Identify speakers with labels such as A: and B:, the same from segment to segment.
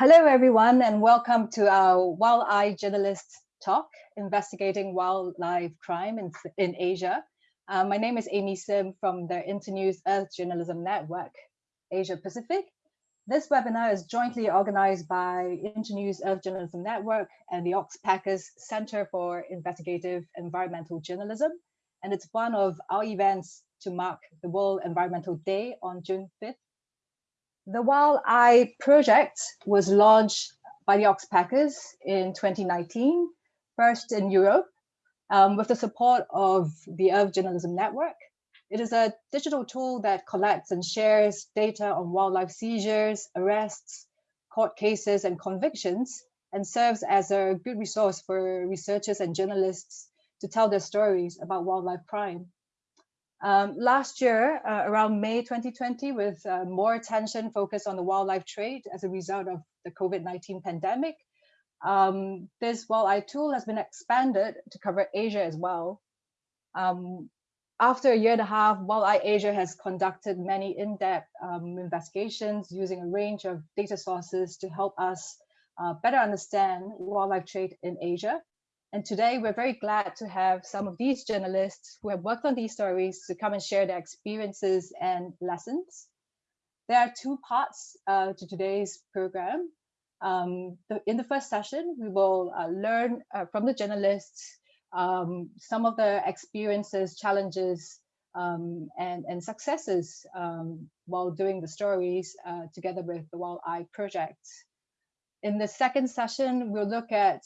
A: Hello, everyone, and welcome to our Wild Eye Journalist Talk, investigating wildlife crime in, in Asia. Uh, my name is Amy Sim from the Internews Earth Journalism Network, Asia Pacific. This webinar is jointly organized by Internews Earth Journalism Network and the Oxpeckers Center for Investigative Environmental Journalism. And it's one of our events to mark the World Environmental Day on June 5th the Wild Eye project was launched by the Oxpeckers in 2019, first in Europe, um, with the support of the Earth Journalism Network. It is a digital tool that collects and shares data on wildlife seizures, arrests, court cases, and convictions, and serves as a good resource for researchers and journalists to tell their stories about wildlife crime. Um, last year, uh, around May 2020, with uh, more attention focused on the wildlife trade as a result of the COVID-19 pandemic, um, this wildlife tool has been expanded to cover Asia as well. Um, after a year and a half, WildEye Asia has conducted many in-depth um, investigations using a range of data sources to help us uh, better understand wildlife trade in Asia. And today we're very glad to have some of these journalists who have worked on these stories to come and share their experiences and lessons. There are two parts uh, to today's program. Um, the, in the first session, we will uh, learn uh, from the journalists um, some of the experiences, challenges, um, and, and successes um, while doing the stories uh, together with the Wild Eye Project. In the second session, we'll look at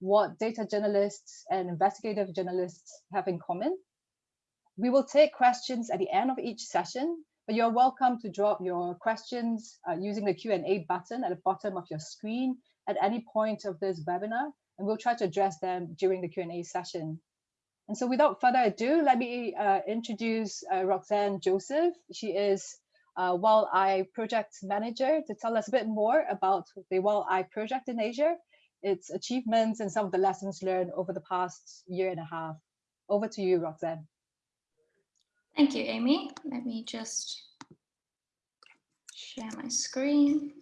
A: what data journalists and investigative journalists have in common. We will take questions at the end of each session, but you're welcome to drop your questions uh, using the Q&A button at the bottom of your screen at any point of this webinar, and we'll try to address them during the Q&A session. And so without further ado, let me uh, introduce uh, Roxanne Joseph. She is uh, Wild Eye Project Manager to tell us a bit more about the Wild Eye Project in Asia its achievements and some of the lessons learned over the past year and a half. Over to you, Roxanne.
B: Thank you, Amy. Let me just share my screen.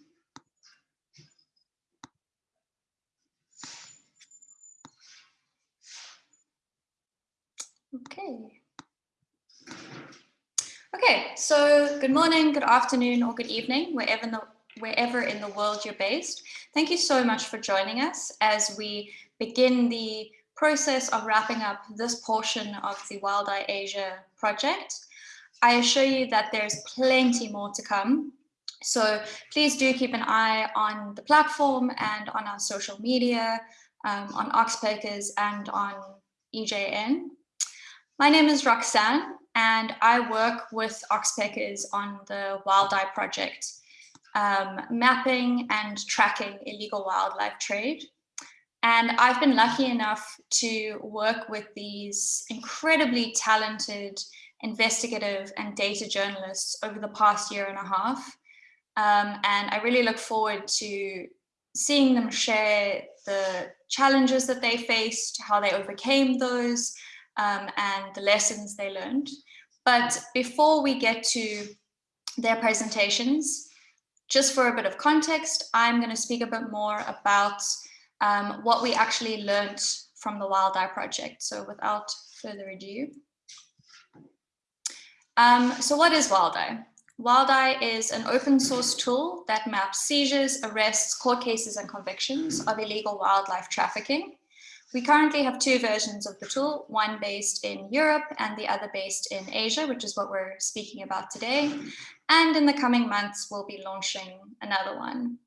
B: Okay. Okay, so good morning, good afternoon, or good evening, wherever in the wherever in the world you're based. Thank you so much for joining us as we begin the process of wrapping up this portion of the Wild Eye Asia project. I assure you that there's plenty more to come. So please do keep an eye on the platform and on our social media, um, on Oxpeckers and on EJN. My name is Roxanne and I work with Oxpeckers on the Wild Eye project um, mapping and tracking illegal wildlife trade. And I've been lucky enough to work with these incredibly talented investigative and data journalists over the past year and a half. Um, and I really look forward to seeing them share the challenges that they faced, how they overcame those, um, and the lessons they learned. But before we get to their presentations, just for a bit of context, I'm going to speak a bit more about um, what we actually learned from the Wild Eye project. So without further ado. Um, so what is Wild Eye? Wild Eye is an open source tool that maps seizures, arrests, court cases and convictions of illegal wildlife trafficking. We currently have two versions of the tool, one based in Europe and the other based in Asia, which is what we're speaking about today. And in the coming months, we'll be launching another one.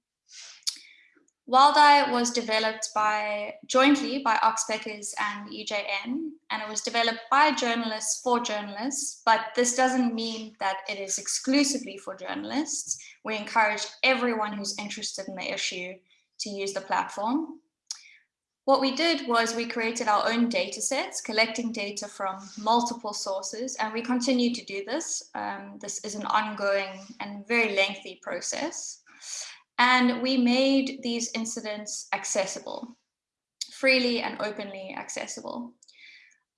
B: Wildeye was developed by jointly by Oxpeckers and EJN, and it was developed by journalists for journalists, but this doesn't mean that it is exclusively for journalists. We encourage everyone who's interested in the issue to use the platform. What we did was we created our own data sets, collecting data from multiple sources, and we continue to do this. Um, this is an ongoing and very lengthy process. And we made these incidents accessible, freely and openly accessible.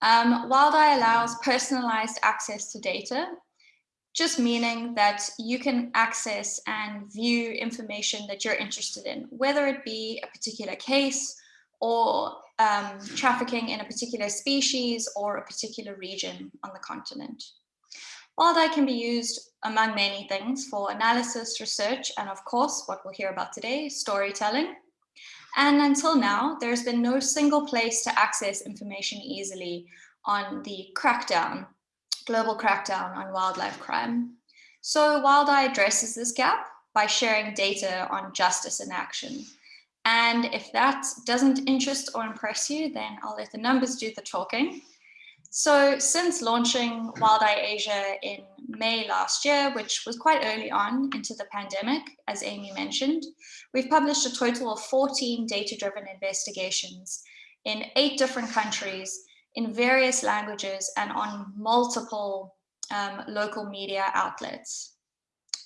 B: Um, WildEye allows personalized access to data just meaning that you can access and view information that you're interested in, whether it be a particular case or um, trafficking in a particular species or a particular region on the continent. WildEye can be used among many things for analysis, research, and of course, what we'll hear about today, storytelling. And until now, there's been no single place to access information easily on the crackdown, global crackdown on wildlife crime. So WildEye addresses this gap by sharing data on justice in action. And if that doesn't interest or impress you, then I'll let the numbers do the talking. So since launching WildEye Asia in May last year, which was quite early on into the pandemic, as Amy mentioned, we've published a total of 14 data-driven investigations in eight different countries in various languages and on multiple um, local media outlets.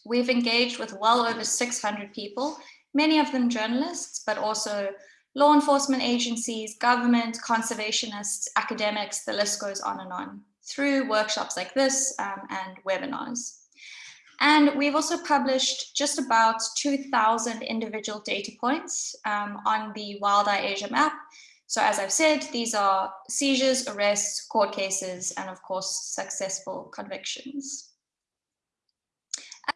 B: We've engaged with well over 600 people, many of them journalists, but also law enforcement agencies, government, conservationists, academics, the list goes on and on through workshops like this um, and webinars. And we've also published just about 2,000 individual data points um, on the WildEye Asia map. So as I've said, these are seizures, arrests, court cases, and of course, successful convictions.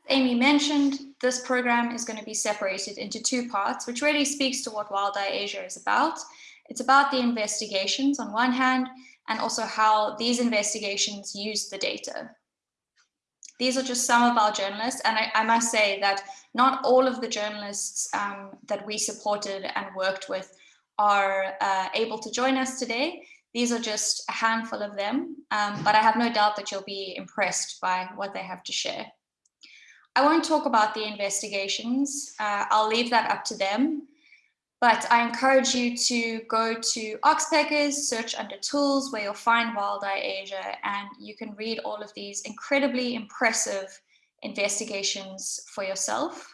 B: Amy mentioned, this program is going to be separated into two parts, which really speaks to what WildEye Asia is about. It's about the investigations on one hand, and also how these investigations use the data. These are just some of our journalists, and I, I must say that not all of the journalists um, that we supported and worked with are uh, able to join us today. These are just a handful of them, um, but I have no doubt that you'll be impressed by what they have to share. I won't talk about the investigations. Uh, I'll leave that up to them. But I encourage you to go to Oxpeckers, search under tools where you'll find WildEye Asia, and you can read all of these incredibly impressive investigations for yourself.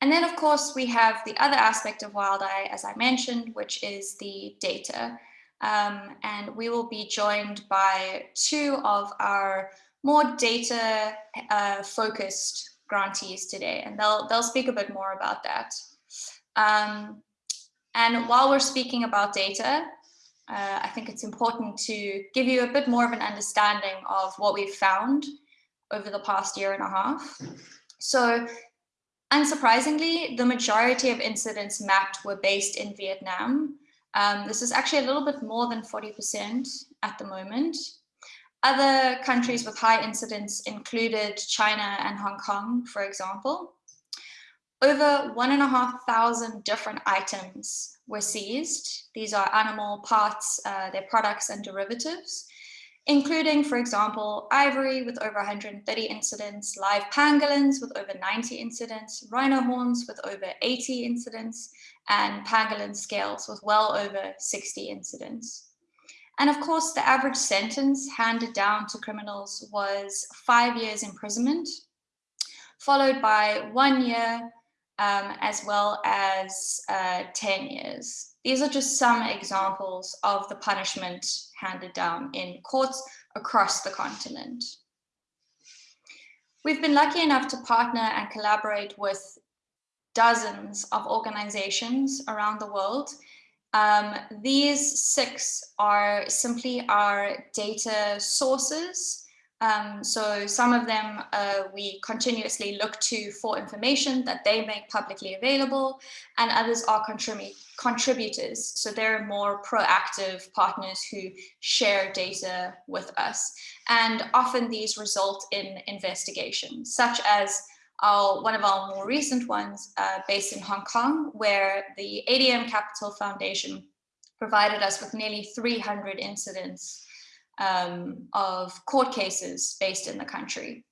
B: And then, of course, we have the other aspect of WildEye, as I mentioned, which is the data. Um, and we will be joined by two of our more data uh, focused grantees today, and they'll, they'll speak a bit more about that. Um, and while we're speaking about data, uh, I think it's important to give you a bit more of an understanding of what we've found over the past year and a half. So unsurprisingly, the majority of incidents mapped were based in Vietnam, um, this is actually a little bit more than 40% at the moment. Other countries with high incidence included China and Hong Kong, for example. Over one and a half thousand different items were seized. These are animal parts, uh, their products and derivatives, including, for example, ivory with over 130 incidents, live pangolins with over 90 incidents, rhino horns with over 80 incidents, and pangolin scales with well over 60 incidents. And of course, the average sentence handed down to criminals was five years imprisonment, followed by one year um, as well as uh, 10 years. These are just some examples of the punishment handed down in courts across the continent. We've been lucky enough to partner and collaborate with dozens of organizations around the world. Um, these six are simply our data sources. Um, so some of them uh, we continuously look to for information that they make publicly available, and others are contrib contributors. So they're more proactive partners who share data with us. And often these result in investigations, such as one of our more recent ones uh, based in Hong Kong, where the ADM Capital Foundation provided us with nearly 300 incidents um, of court cases based in the country.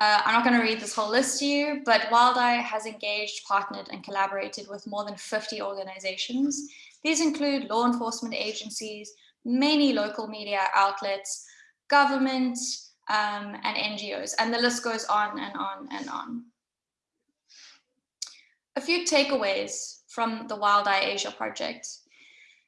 B: Uh, I'm not going to read this whole list to you, but WildEye has engaged, partnered, and collaborated with more than 50 organizations. These include law enforcement agencies, many local media outlets, government, um, and NGOs, and the list goes on and on and on. A few takeaways from the WildEye Asia project.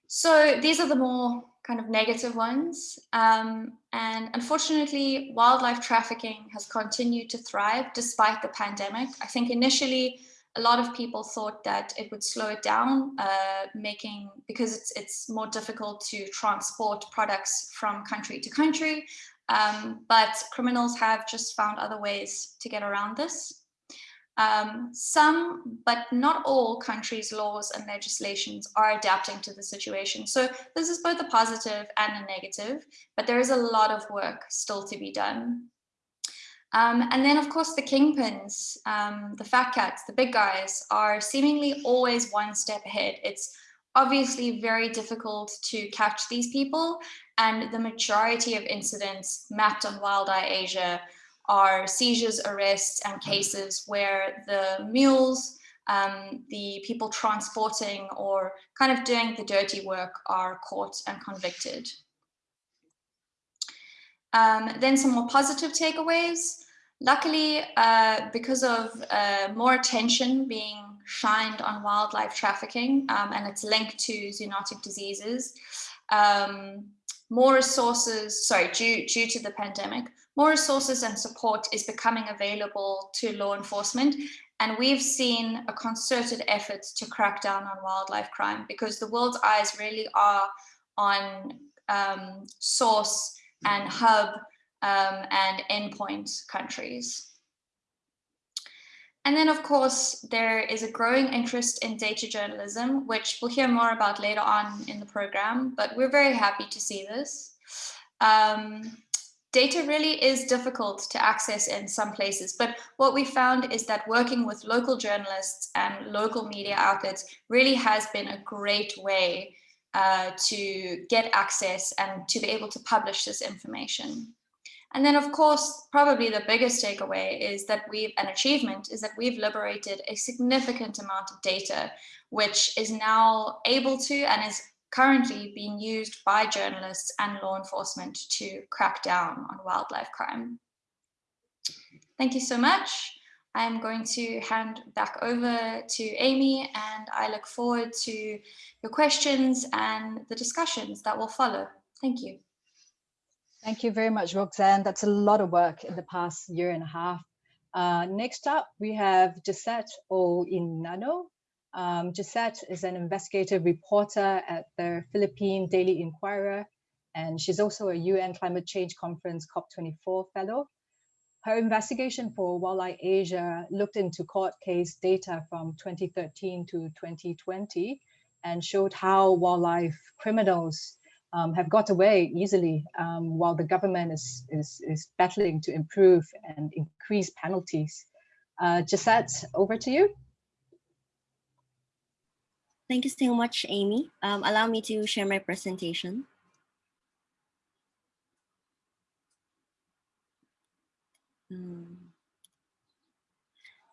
B: So these are the more kind of negative ones. Um, and unfortunately, wildlife trafficking has continued to thrive despite the pandemic. I think initially a lot of people thought that it would slow it down, uh, making because it's it's more difficult to transport products from country to country. Um, but criminals have just found other ways to get around this. Um, some, but not all countries' laws and legislations are adapting to the situation. So this is both a positive and a negative, but there is a lot of work still to be done. Um, and then, of course, the kingpins, um, the fat cats, the big guys are seemingly always one step ahead. It's obviously very difficult to catch these people. And the majority of incidents mapped on Wild Eye Asia are seizures, arrests, and cases where the mules, um, the people transporting or kind of doing the dirty work are caught and convicted. Um, then some more positive takeaways. Luckily, uh, because of uh, more attention being shined on wildlife trafficking um, and it's linked to zoonotic diseases, um, more resources, sorry, due, due to the pandemic, more resources and support is becoming available to law enforcement. And we've seen a concerted effort to crack down on wildlife crime because the world's eyes really are on um, source and hub um, and endpoint countries. And then, of course, there is a growing interest in data journalism, which we'll hear more about later on in the program, but we're very happy to see this. Um, data really is difficult to access in some places, but what we found is that working with local journalists and local media outlets really has been a great way uh, to get access and to be able to publish this information. And then, of course, probably the biggest takeaway is that we've, an achievement is that we've liberated a significant amount of data, which is now able to and is currently being used by journalists and law enforcement to crack down on wildlife crime. Thank you so much. I'm going to hand back over to Amy and I look forward to your questions and the discussions that will follow. Thank you.
A: Thank you very much, Roxanne. That's a lot of work in the past year and a half. Uh, next up, we have Jhesset Enano. Um, Jhesset is an investigative reporter at the Philippine Daily Inquirer, and she's also a UN Climate Change Conference COP24 fellow. Her investigation for WildEye Asia looked into court case data from 2013 to 2020 and showed how wildlife criminals um, have got away easily um, while the government is, is, is battling to improve and increase penalties. Uh, Jhesset, over to you.
C: Thank you so much, Amy. Um, allow me to share my presentation. Um,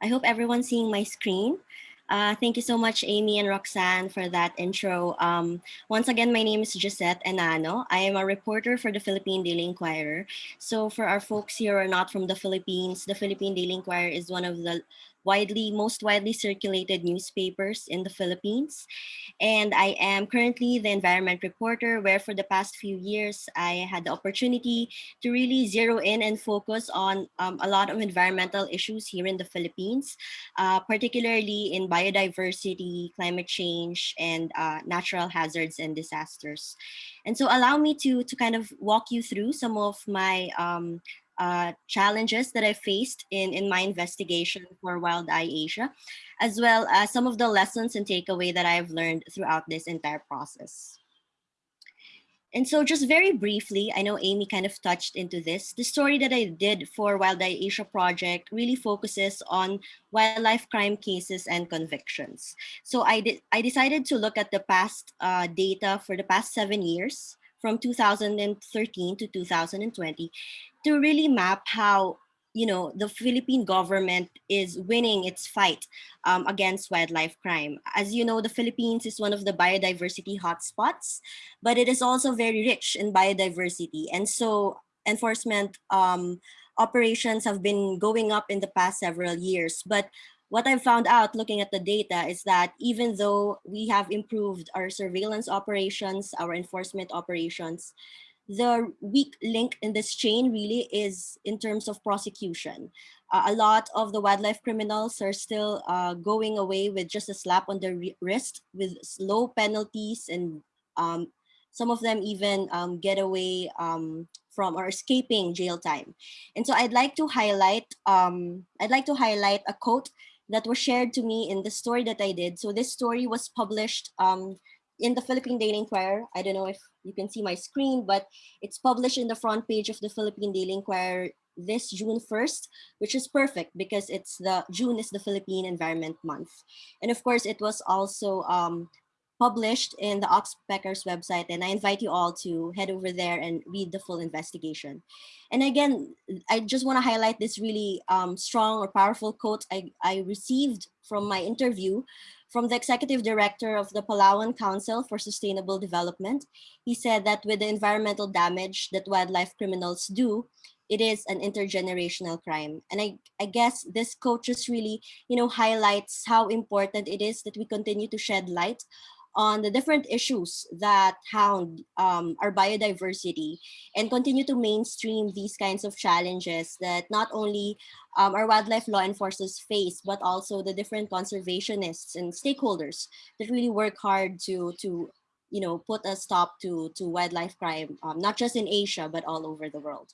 C: I hope everyone's seeing my screen. Uh, thank you so much, Amy and Roxanne, for that intro. Um, once again, my name is Jhesset Enano. I am a reporter for the Philippine Daily Inquirer. So for our folks here who are not from the Philippines, the Philippine Daily Inquirer is one of the widely, most widely circulated newspapers in the Philippines. And I am currently the environment reporter where for the past few years, I had the opportunity to really zero in and focus on um, a lot of environmental issues here in the Philippines, uh, particularly in biodiversity, climate change, and uh, natural hazards and disasters. And so allow me to, to kind of walk you through some of my um, uh, challenges that I faced in, in my investigation for Wild Eye Asia, as well as some of the lessons and takeaway that I've learned throughout this entire process. And so just very briefly, I know Amy kind of touched into this. The story that I did for Wild Eye Asia project really focuses on wildlife crime cases and convictions. So I, did, I decided to look at the past uh, data for the past seven years from 2013 to 2020 to really map how you know the Philippine government is winning its fight um, against wildlife crime. As you know, the Philippines is one of the biodiversity hotspots, but it is also very rich in biodiversity. And so enforcement um, operations have been going up in the past several years. But what I've found out looking at the data is that even though we have improved our surveillance operations, our enforcement operations, the weak link in this chain really is in terms of prosecution. Uh, a lot of the wildlife criminals are still uh, going away with just a slap on the wrist with low penalties and um, some of them even um, get away um, from or escaping jail time. And so I'd like to highlight, um, I'd like to highlight a quote that was shared to me in the story that I did. So this story was published um, in the Philippine Daily Inquirer. I don't know if you can see my screen, but it's published in the front page of the Philippine Daily Inquirer this June 1st, which is perfect because it's the June is the Philippine Environment Month. And of course, it was also um, published in the Oxpecker's website and I invite you all to head over there and read the full investigation. And again, I just want to highlight this really um, strong or powerful quote I, I received from my interview from the executive director of the Palawan Council for Sustainable Development. He said that with the environmental damage that wildlife criminals do, it is an intergenerational crime. And I, I guess this quote just really, you know, highlights how important it is that we continue to shed light on the different issues that hound um, our biodiversity and continue to mainstream these kinds of challenges that not only um, our wildlife law enforcers face, but also the different conservationists and stakeholders that really work hard to, to you know, put a stop to, to wildlife crime, um, not just in Asia, but all over the world.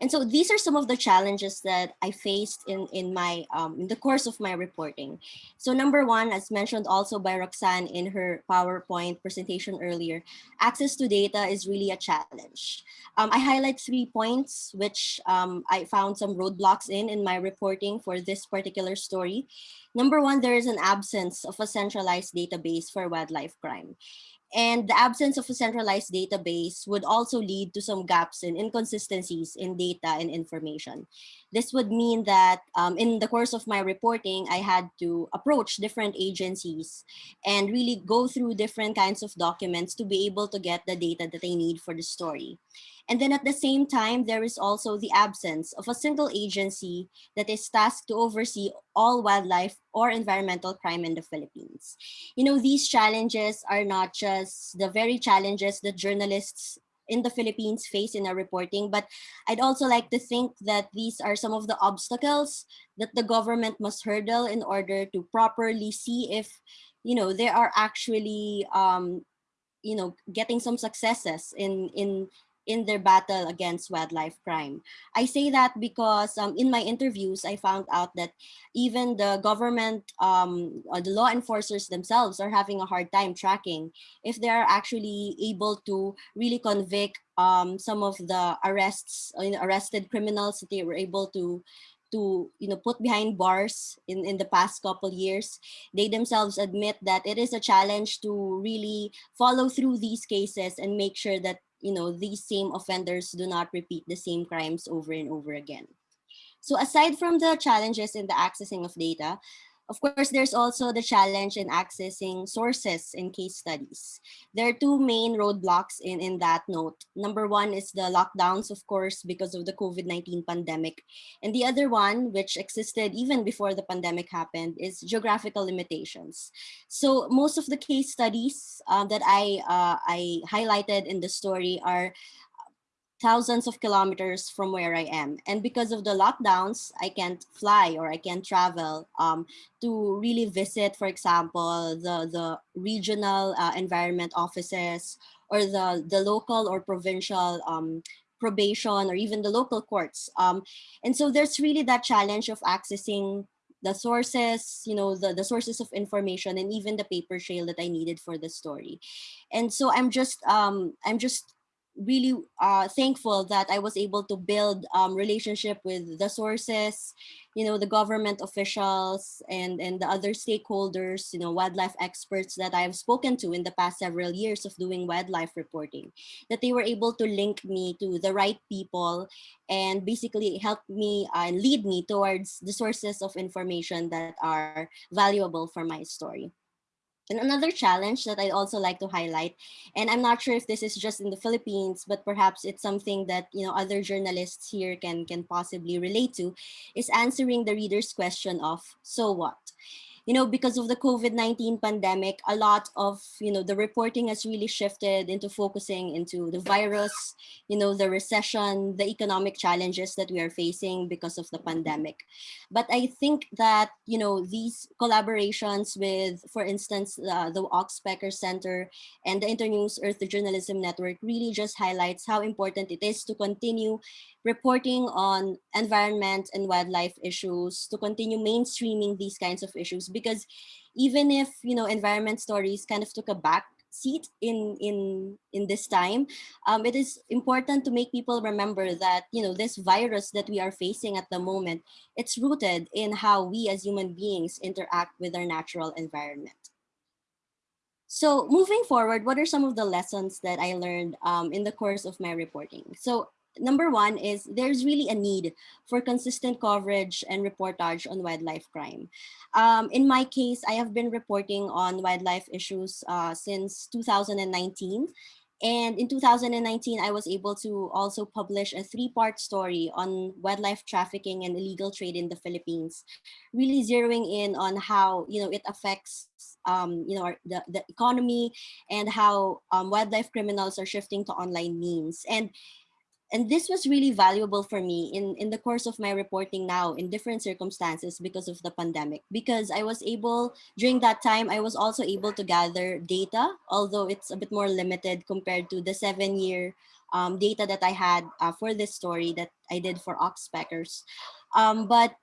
C: And so these are some of the challenges that I faced in, in, my, um, in the course of my reporting. So number one, as mentioned also by Roxanne in her PowerPoint presentation earlier, access to data is really a challenge. Um, I highlight three points which um, I found some roadblocks in in my reporting for this particular story. Number one, there is an absence of a centralized database for wildlife crime. And the absence of a centralized database would also lead to some gaps and inconsistencies in data and information. This would mean that um, in the course of my reporting, I had to approach different agencies and really go through different kinds of documents to be able to get the data that I need for the story. And then at the same time, there is also the absence of a single agency that is tasked to oversee all wildlife or environmental crime in the Philippines. You know, these challenges are not just the very challenges that journalists in the Philippines face in our reporting, but I'd also like to think that these are some of the obstacles that the government must hurdle in order to properly see if, you know, they are actually, um, you know, getting some successes in, in in their battle against wildlife crime. I say that because um, in my interviews, I found out that even the government, um, the law enforcers themselves are having a hard time tracking if they are actually able to really convict um, some of the arrests, uh, arrested criminals that they were able to to you know put behind bars in in the past couple years they themselves admit that it is a challenge to really follow through these cases and make sure that you know, these same offenders do not repeat the same crimes over and over again. So aside from the challenges in the accessing of data, of course, there's also the challenge in accessing sources in case studies. There are two main roadblocks in, in that note. Number one is the lockdowns, of course, because of the COVID-19 pandemic. And the other one, which existed even before the pandemic happened, is geographical limitations. So most of the case studies uh, that I, uh, I highlighted in the story are thousands of kilometers from where I am. And because of the lockdowns, I can't fly or I can't travel um, to really visit, for example, the, the regional uh, environment offices or the, the local or provincial um, probation or even the local courts. Um, and so there's really that challenge of accessing the sources, you know, the, the sources of information and even the paper trail that I needed for the story. And so I'm just, um, I'm just really uh, thankful that I was able to build um, relationship with the sources, you know, the government officials and, and the other stakeholders, you know, wildlife experts that I've spoken to in the past several years of doing wildlife reporting, that they were able to link me to the right people and basically help me uh, and lead me towards the sources of information that are valuable for my story. And another challenge that I'd also like to highlight, and I'm not sure if this is just in the Philippines, but perhaps it's something that you know other journalists here can, can possibly relate to, is answering the reader's question of, so what? You know, because of the COVID-19 pandemic, a lot of, you know, the reporting has really shifted into focusing into the virus, you know, the recession, the economic challenges that we are facing because of the pandemic. But I think that, you know, these collaborations with, for instance, uh, the Oxpecker Center and the Internews Earth Journalism Network really just highlights how important it is to continue reporting on environment and wildlife issues, to continue mainstreaming these kinds of issues. Because even if, you know, environment stories kind of took a back seat in in in this time um, it is important to make people remember that you know this virus that we are facing at the moment it's rooted in how we as human beings interact with our natural environment so moving forward what are some of the lessons that i learned um, in the course of my reporting so number one is there's really a need for consistent coverage and reportage on wildlife crime. Um, in my case, I have been reporting on wildlife issues uh, since 2019. And in 2019, I was able to also publish a three-part story on wildlife trafficking and illegal trade in the Philippines, really zeroing in on how you know it affects um, you know the, the economy and how um, wildlife criminals are shifting to online means. And and this was really valuable for me in, in the course of my reporting now in different circumstances because of the pandemic. Because I was able, during that time, I was also able to gather data, although it's a bit more limited compared to the seven year um, data that I had uh, for this story that I did for Oxpeckers. Um, but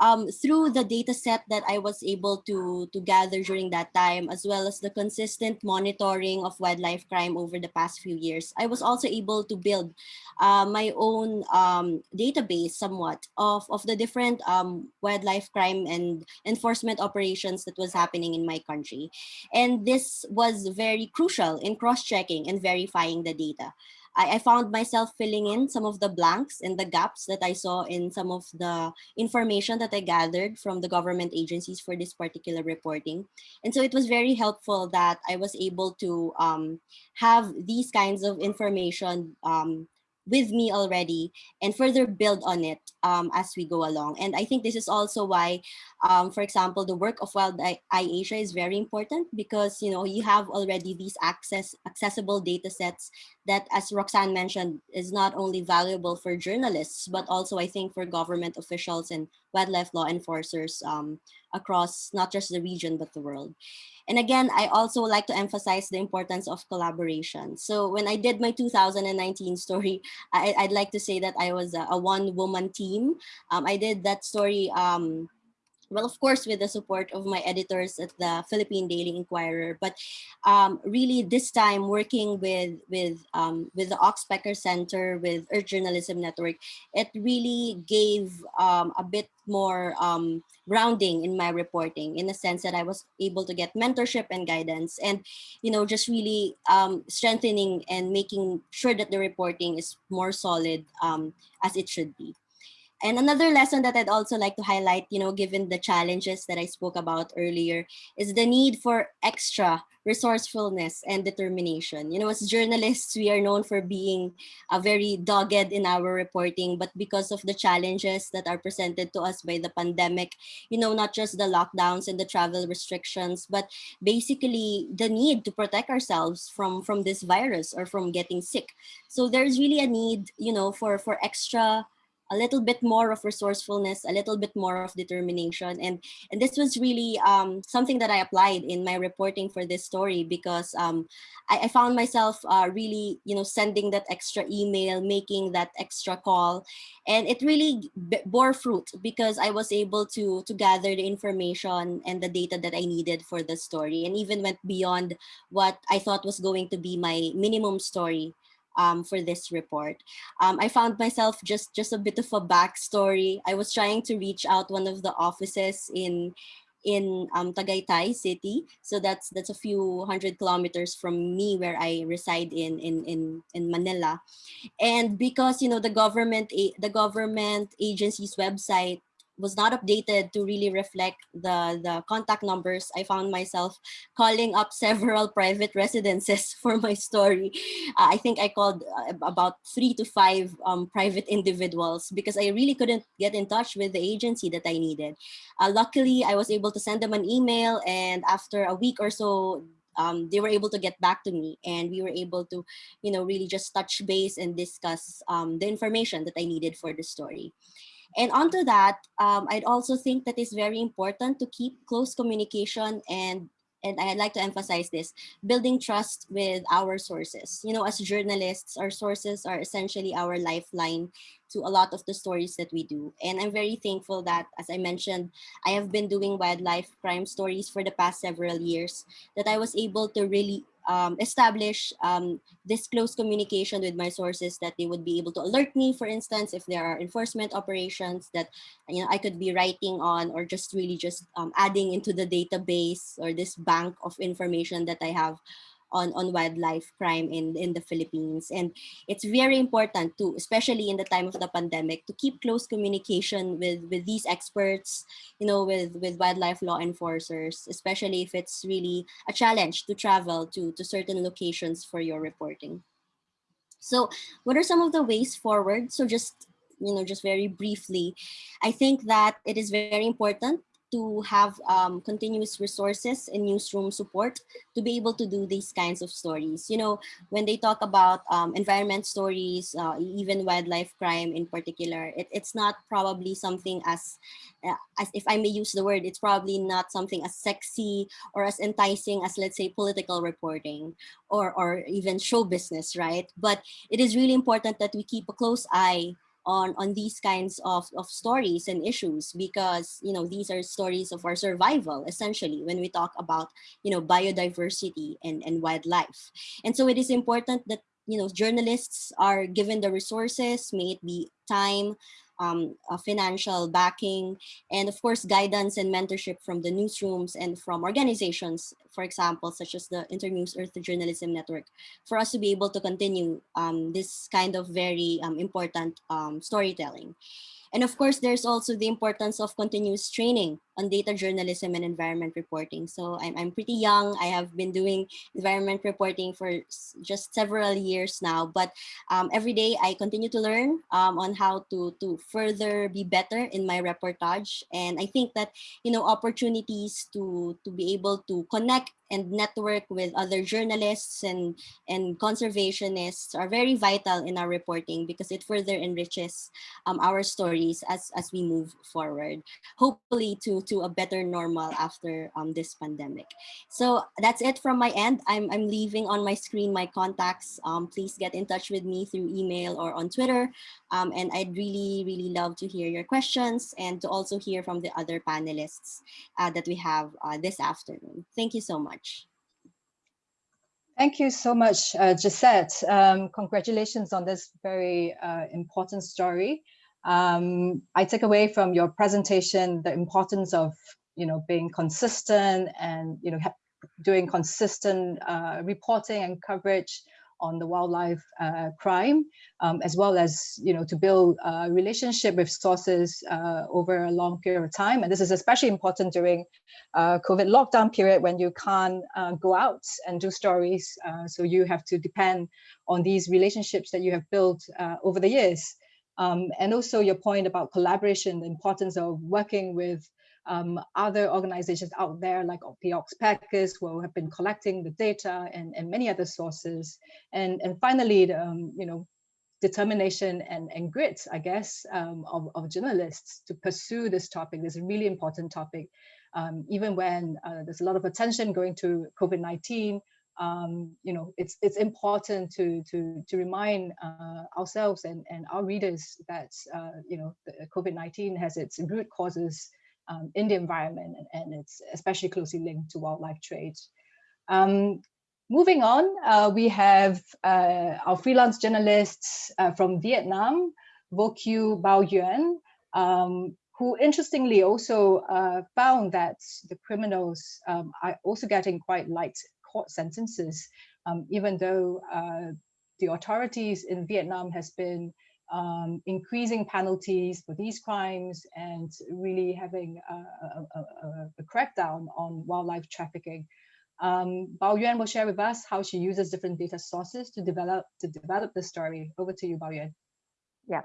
C: um, through the data set that I was able to, to gather during that time, as well as the consistent monitoring of wildlife crime over the past few years, I was also able to build uh, my own um, database somewhat of, of the different um, wildlife crime and enforcement operations that was happening in my country. And this was very crucial in cross-checking and verifying the data. I, I found myself filling in some of the blanks and the gaps that I saw in some of the information that I gathered from the government agencies for this particular reporting. And so it was very helpful that I was able to um, have these kinds of information um, with me already and further build on it um, as we go along. And I think this is also why, um, for example, the work of Wild Eye Asia is very important because you know you have already these access accessible data sets that, as Roxanne mentioned, is not only valuable for journalists, but also I think for government officials and wildlife law enforcers um, across not just the region, but the world. And again, I also like to emphasize the importance of collaboration. So when I did my 2019 story, I, would like to say that I was a, a one woman team. Um, I did that story um, well, of course, with the support of my editors at the Philippine Daily Inquirer, but um, really this time working with with um, with the Oxpecker Center, with Earth Journalism Network, it really gave um, a bit more um, grounding in my reporting in the sense that I was able to get mentorship and guidance and, you know, just really um, strengthening and making sure that the reporting is more solid um, as it should be. And another lesson that I'd also like to highlight, you know, given the challenges that I spoke about earlier, is the need for extra resourcefulness and determination. You know, as journalists, we are known for being uh, very dogged in our reporting, but because of the challenges that are presented to us by the pandemic, you know, not just the lockdowns and the travel restrictions, but basically the need to protect ourselves from, from this virus or from getting sick. So there's really a need, you know, for, for extra a little bit more of resourcefulness, a little bit more of determination. And, and this was really um, something that I applied in my reporting for this story because um, I, I, found myself uh, really, you know, sending that extra email, making that extra call. And it really bore fruit because I was able to, to gather the information and the data that I needed for the story and even went beyond what I thought was going to be my minimum story um, for this report. Um, I found myself just, just a bit of a backstory. I was trying to reach out one of the offices in in um, Tagaytay City. So that's that's a few hundred kilometers from me where I reside in in in, in Manila. And because you know the government the government agency's website was not updated to really reflect the, the contact numbers, I found myself calling up several private residences for my story. Uh, I think I called uh, about three to five um, private individuals because I really couldn't get in touch with the agency that I needed. Uh, luckily, I was able to send them an email and after a week or so, um, they were able to get back to me and we were able to, you know, really just touch base and discuss um, the information that I needed for the story. And onto that, um, I'd also think that it's very important to keep close communication and and I'd like to emphasize this, building trust with our sources. You know, as journalists, our sources are essentially our lifeline to a lot of the stories that we do. And I'm very thankful that, as I mentioned, I have been doing wildlife crime stories for the past several years, that I was able to really um, establish um, this close communication with my sources that they would be able to alert me, for instance, if there are enforcement operations that you know I could be writing on or just really just um, adding into the database or this bank of information that I have on, on wildlife crime in, in the Philippines. And it's very important to, especially in the time of the pandemic, to keep close communication with, with these experts, you know, with, with wildlife law enforcers, especially if it's really a challenge to travel to, to certain locations for your reporting. So what are some of the ways forward? So just you know, just very briefly, I think that it is very important to have um, continuous resources and newsroom support to be able to do these kinds of stories. You know, when they talk about um, environment stories, uh, even wildlife crime in particular, it, it's not probably something as, uh, as, if I may use the word, it's probably not something as sexy or as enticing as, let's say, political reporting or, or even show business, right? But it is really important that we keep a close eye on, on these kinds of, of stories and issues because, you know, these are stories of our survival, essentially, when we talk about, you know, biodiversity and, and wildlife. And so it is important that, you know, journalists are given the resources, may it be time, um, uh, financial backing, and of course, guidance and mentorship from the newsrooms and from organizations, for example, such as the Internews Earth Journalism Network, for us to be able to continue um, this kind of very um, important um, storytelling. And of course, there's also the importance of continuous training on data journalism and environment reporting. So I'm, I'm pretty young. I have been doing environment reporting for just several years now, but um, every day I continue to learn um, on how to, to further be better in my reportage. And I think that, you know, opportunities to, to be able to connect and network with other journalists and, and conservationists are very vital in our reporting because it further enriches um, our stories as, as we move forward, hopefully to, to a better normal after um, this pandemic. So that's it from my end. I'm, I'm leaving on my screen my contacts. Um, please get in touch with me through email or on Twitter. Um, and I'd really, really love to hear your questions and to also hear from the other panelists uh, that we have uh, this afternoon. Thank you so much much.
A: Thank you so much, uh, Jhesset. Um, congratulations on this very uh, important story. Um, I take away from your presentation the importance of, you know, being consistent and, you know, doing consistent uh, reporting and coverage on the wildlife uh, crime, um, as well as you know to build a relationship with sources uh, over a long period of time. And this is especially important during uh, COVID lockdown period when you can't uh, go out and do stories. Uh, so you have to depend on these relationships that you have built uh, over the years. Um, and also your point about collaboration, the importance of working with um, other organizations out there like the Oxpeckers who have been collecting the data and, and many other sources. And, and finally, um, you know, determination and, and grit, I guess, um, of, of journalists to pursue this topic, this really important topic, um, even when uh, there's a lot of attention going to COVID-19, um, you know, it's it's important to to to remind uh, ourselves and and our readers that uh, you know COVID-19 has its root causes um, in the environment and, and, it's especially closely linked to wildlife trade. Um, moving on, uh, we have uh, our freelance journalists uh, from Vietnam, Vo Q Bao Yuan, um, who interestingly also uh, found that the criminals um, are also getting quite light court sentences, um, even though uh, the authorities in Vietnam has been um, increasing penalties for these crimes and really having a, a, a, a crackdown on wildlife trafficking. Um, Bao Yuan will share with us how she uses different data sources to develop to develop the story. Over to you, Bao Yuan.
D: Yeah.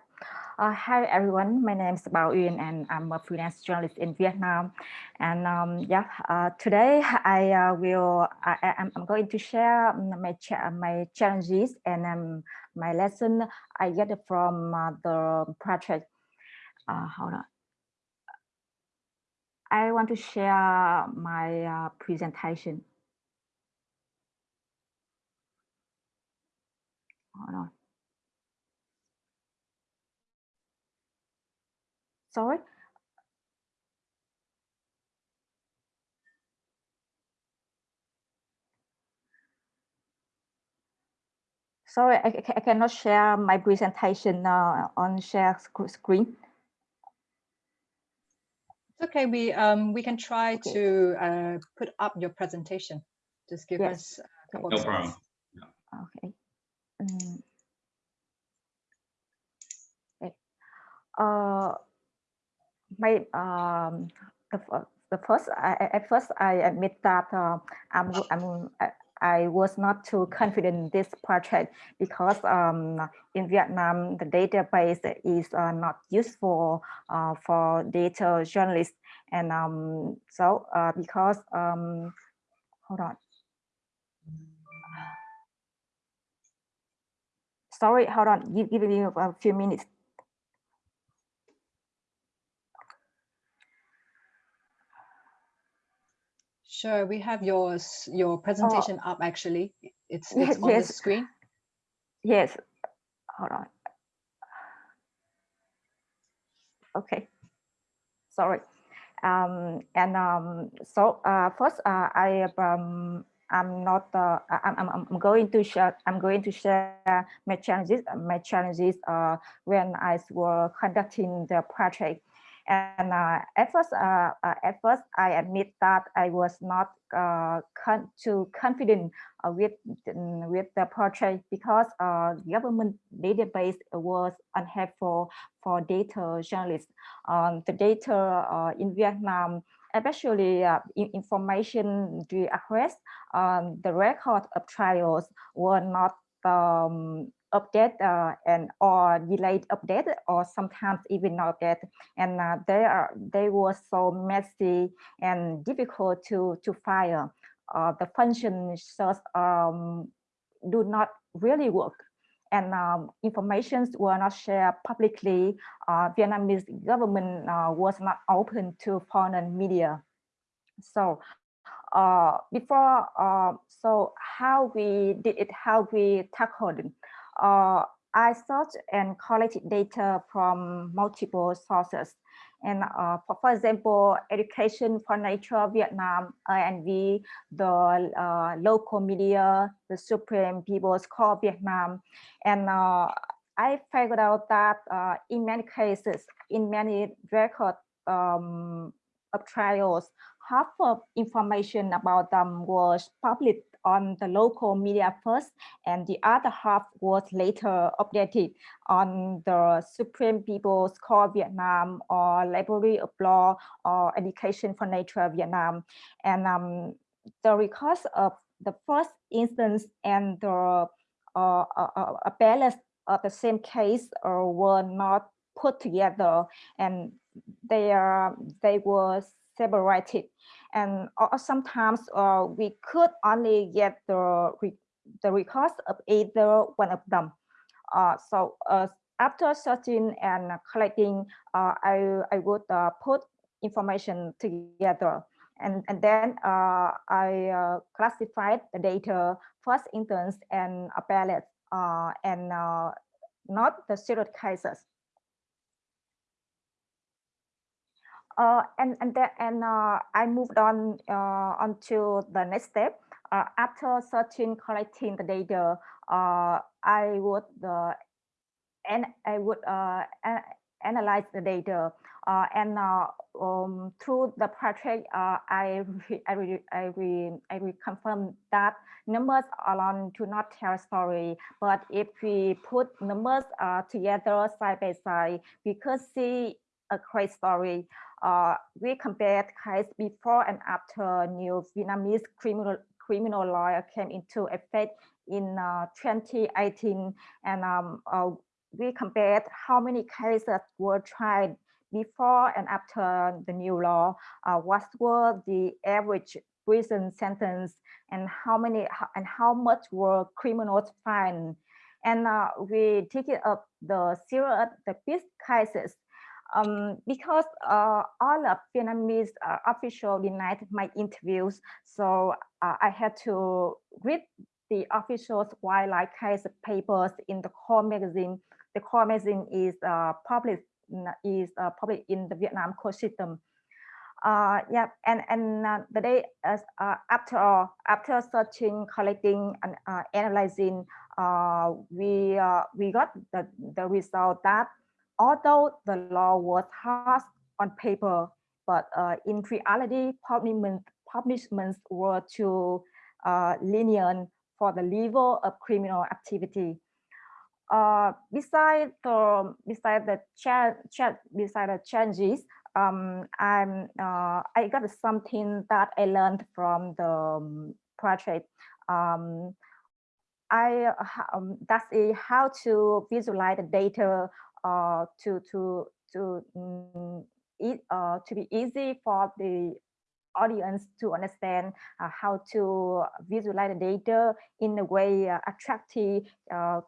D: Uh, hi, everyone. My name is Bao Yuan, and I'm a freelance journalist in Vietnam. And um, yeah, uh, today I uh, will I, am going to share my cha my challenges and um, my lesson I get from uh, the project. Uh, hold on. I want to share my uh, presentation. Hold on. Sorry. Sorry, I, I cannot share my presentation uh, on share screen.
A: It's okay. We um we can try okay. to uh, put up your presentation. Just give yes. us a couple
E: no of problem.
D: Okay. Um, okay. Uh, my um the, the first I, at first I admit that uh, I'm I'm I was not too confident in this project because um, in Vietnam the database is uh, not useful uh, for data journalists. And um, so uh, because um, hold on. Sorry hold on. Give, give me a few minutes
A: Sure, we have yours, your presentation oh. up actually. It's, it's on yes. the screen.
D: Yes, hold on. Okay, sorry. Um, and um, so uh, first, uh, I um, I'm not. Uh, I'm, I'm I'm going to share. I'm going to share my challenges. My challenges uh, when I was conducting the project. And uh, at first, uh, uh, at first, I admit that I was not con too confident with with the project because uh, government database was unhelpful for data journalists. Um, the data in Vietnam especially uh, information the arrest, um, the record of trials were not um, update uh, and or delayed update or sometimes even not update and uh, they are they were so messy and difficult to to fire uh, the functions um, do not really work. And um, informations were not shared publicly. Uh, Vietnamese government uh, was not open to foreign media. So uh, before so how we did it how we tackled it uh, I searched and collected data from multiple sources. And uh, for, for example, Education for Nature Vietnam, ENV, the uh, local media, the Supreme People's Court Vietnam. And uh, I figured out that uh, in many cases, in many record um, of trials, half of information about them was published on the local media first, and the other half was later updated on the Supreme People's Court Vietnam or Library of Law or Education for Nature Vietnam. And um, the records of the first instance and the uh, uh, appellate of the same case uh, were not put together and they are they were separated and sometimes uh, we could only get the the records of either one of them. Uh, so uh, after searching and collecting, uh, I I would uh, put information together, and and then uh, I classified the data first instance and appellate and not the serial cases. Uh, and and that and uh, I moved on uh, onto the next step. Uh, after searching, collecting the data, uh, I would uh, and I would uh, analyze the data. Uh, and uh, um, through the project, uh, I, I, re, I, re, I reconfirm that numbers alone do not tell a story. But if we put numbers uh, together side by side, we could see a great story. Uh, we compared case before and after new Vietnamese criminal criminal law came into effect in uh, 2018, and um, uh, we compared how many cases were tried before and after the new law, uh, what were the average prison sentence and how many and how much were criminals fined. And uh, we take up the serious, the big cases um, because uh, all of Vietnamese uh, officials denied my interviews. So uh, I had to read the officials wildlife case papers in the core magazine. The core magazine is uh, published is uh, in the Vietnam court system. Uh, yeah, and and uh, the day as uh, after after searching, collecting, and uh, analyzing, uh, we uh, we got the the result that although the law was harsh on paper, but uh, in reality, punishment, punishments were too uh, lenient for the level of criminal activity. Uh, beside the beside the beside the changes, um, I'm uh, I got something that I learned from the um, project. Um, I um, that's how to visualize the data uh, to to to um, it, uh, to be easy for the audience to understand uh, how to visualize the data in a way uh, attractive uh,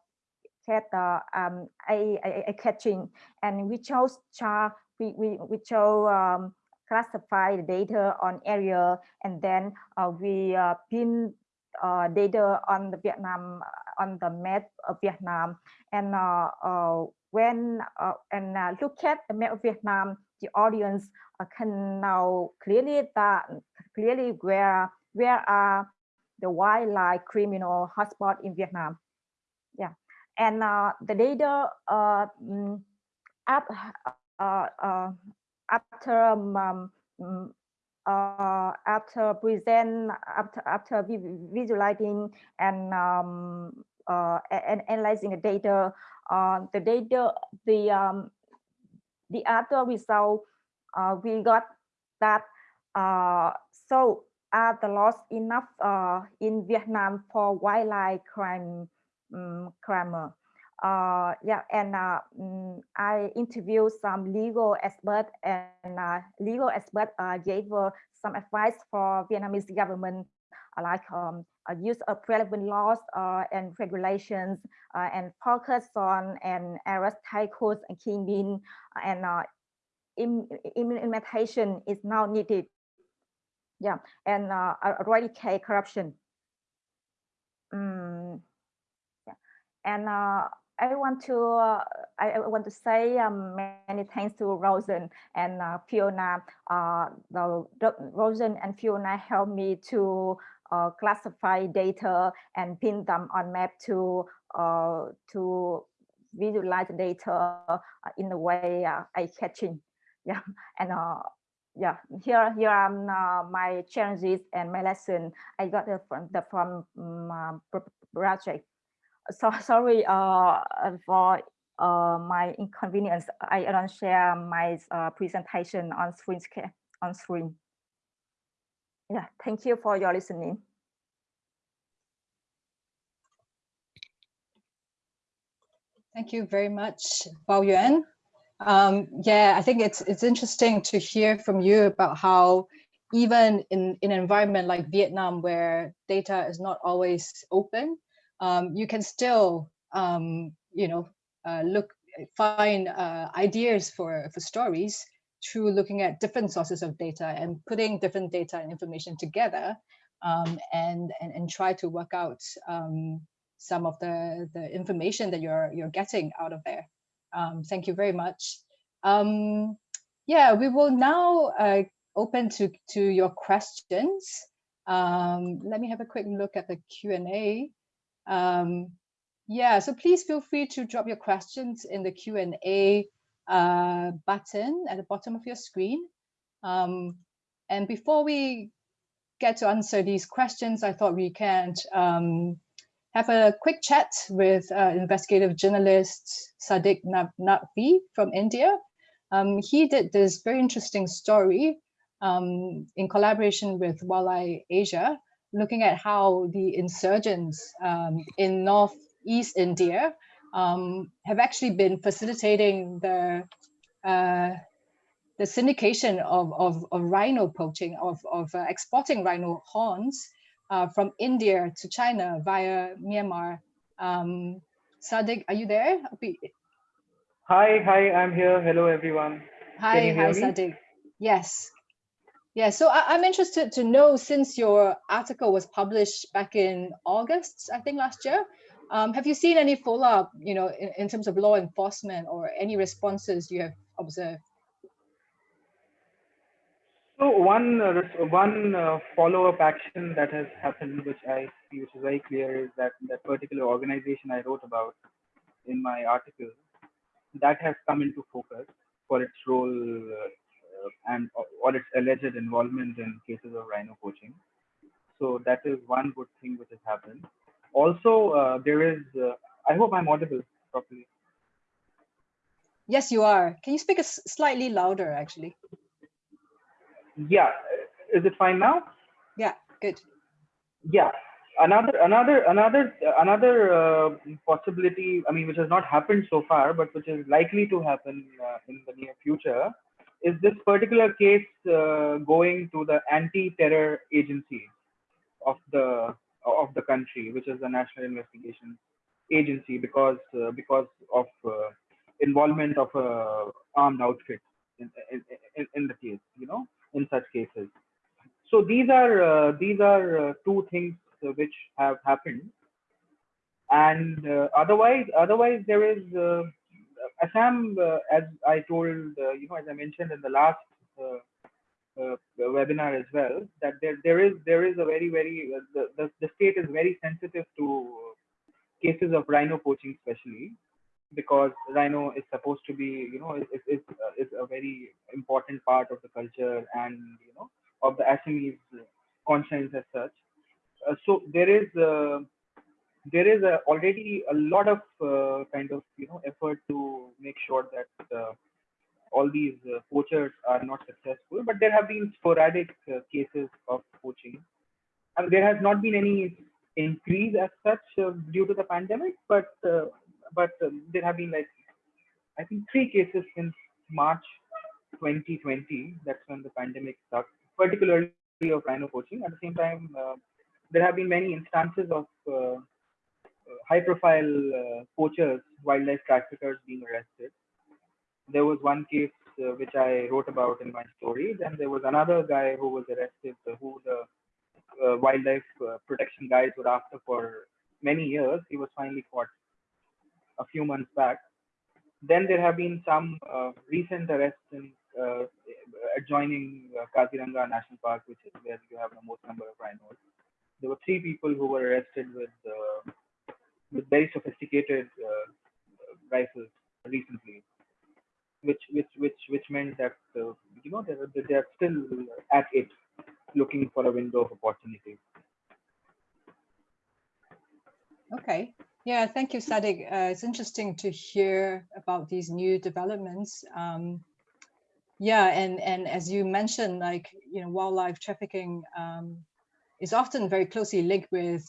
D: get uh, um, a, a, a, catching. And we chose chart we, we, we chose um, classify the data on area and then uh, we uh, pin data on the Vietnam on the map of Vietnam. And when uh, and uh, look at the map of Vietnam, the audience uh, can now clearly that clearly where where are the wildlife criminal hotspot in Vietnam. Yeah, and uh, the data uh, mm, up, uh, after um, um, uh, after present after after visualizing and um, uh, and analyzing the data uh, the data, the um, the other result, uh, we got that uh, so are the loss enough uh, in Vietnam for wildlife crime um, crime. Uh, yeah, and um, I interviewed some legal expert and legal expert gave some advice for Vietnamese government like um, use of relevant laws uh, and regulations uh, and focus on and arrest tycoons and kingpin and uh, implementation is now needed. Yeah, and uh, eradicate corruption. Mm, yeah. And uh, I want to uh, I want to say um, many thanks to Rosen and uh, Fiona. Uh, the Rosen and Fiona helped me to uh, classify data and pin them on map to uh, to visualize data uh, in a way uh, eye catching. Yeah, and uh, yeah, here here are uh, my challenges and my lesson. I got from the from um, project. So sorry uh, for uh, my inconvenience. I don't share my uh, presentation on screen on screen yeah, thank you for your listening.
A: Thank you very much, Bao Yuan. Um, yeah, I think it's it's interesting to hear from you about how even in, in an environment like Vietnam where data is not always open, um, you can still, um, you know, uh, look, find uh, ideas for, for stories through looking at different sources of data and putting different data and information together um, and, and, and try to work out um, some of the, the information that you're, you're getting out of there. Um, thank you very much. Um, yeah, we will now uh, open to, to your questions. Um, let me have a quick look at the Q&A. Um, yeah, so please feel free to drop your questions in the Q&A uh, button at the bottom of your screen. Um, and before we get to answer these questions, I thought we can um, have a quick chat with uh, investigative journalist Sadiq Naqvi from India. Um, he did this very interesting story um, in collaboration with WildEye Asia, looking at how the insurgents um, in northeast India um, have actually been facilitating the uh, the syndication of, of, of rhino poaching, of, of uh, exporting rhino horns uh, from India to China via Myanmar. Um, Sadiq, are you there?
E: Hi, hi, I'm here. Hello, everyone.
A: Hi, hi, Sadiq. Yes. Yeah, so I, am interested to know since your article was published back in August, I think last year, um, have you seen any follow-up, you know, in, in terms of law enforcement or any responses you have observed?
E: So one uh, one uh, follow-up action that has happened, which I see, which is very clear, is that that particular organization I wrote about in my article, that has come into focus for its role uh, and or its alleged involvement in cases of rhino poaching. So that is one good thing which has happened. Also, uh, there is. Uh, I hope I'm audible properly.
A: Yes, you are. Can you speak a slightly louder, actually?
E: yeah is it fine now
A: yeah good
E: yeah another another another another uh, possibility i mean which has not happened so far but which is likely to happen uh, in the near future is this particular case uh, going to the anti-terror agency of the of the country which is the national investigation agency because uh, because of uh, involvement of a armed outfit in, in, in, the case you know in such cases. So these are uh, these are uh, two things uh, which have happened, and uh, otherwise otherwise there is uh, Assam, uh, as I told you know as I mentioned in the last webinar as well that there there is there is a very very the, the the state is very sensitive to cases of rhino poaching especially because rhino is supposed to be you know is is, uh, a very important part of the culture and you know of the Assamese conscience as such. Uh, so there is uh, there is already a lot of uh, kind of you know effort to make sure that uh, all these uh, poachers are not successful, but there have been sporadic cases of poaching. and there has not been any increase as such due to the pandemic, but but um, there have been like I think three cases since March 2020. That's when the pandemic started, particularly of rhino poaching. At the same time, uh, there have been many instances of uh, high-profile uh, poachers, wildlife traffickers being arrested. There was one case uh, which I wrote about in my story. Then there was another guy who was arrested, uh, who the uh, wildlife protection guys were after for many years. He was finally caught a few months back. Then there have been some uh, recent arrests in uh, adjoining uh, Kaziranga National Park, which is where you have the most number of rhinos. There were three people who were arrested with uh, with very sophisticated uh, rifles recently, which which which which meant that uh, you know they are, they are still at it, looking for a window of opportunity.
A: Okay, yeah, thank you, Sadiq. Uh, it's interesting to hear about these new developments. Um, yeah, and and as you mentioned, like you know, wildlife trafficking um, is often very closely linked with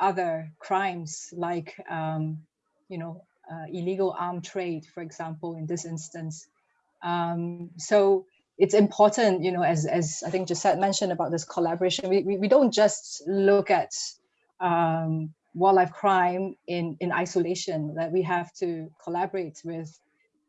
A: other crimes, like um, you know, illegal armed trade, for example, in this instance. Um, so it's important, you know, as as I think Jhesset mentioned about this collaboration. We we, we don't just look at um, wildlife crime in, in isolation, that we have to collaborate with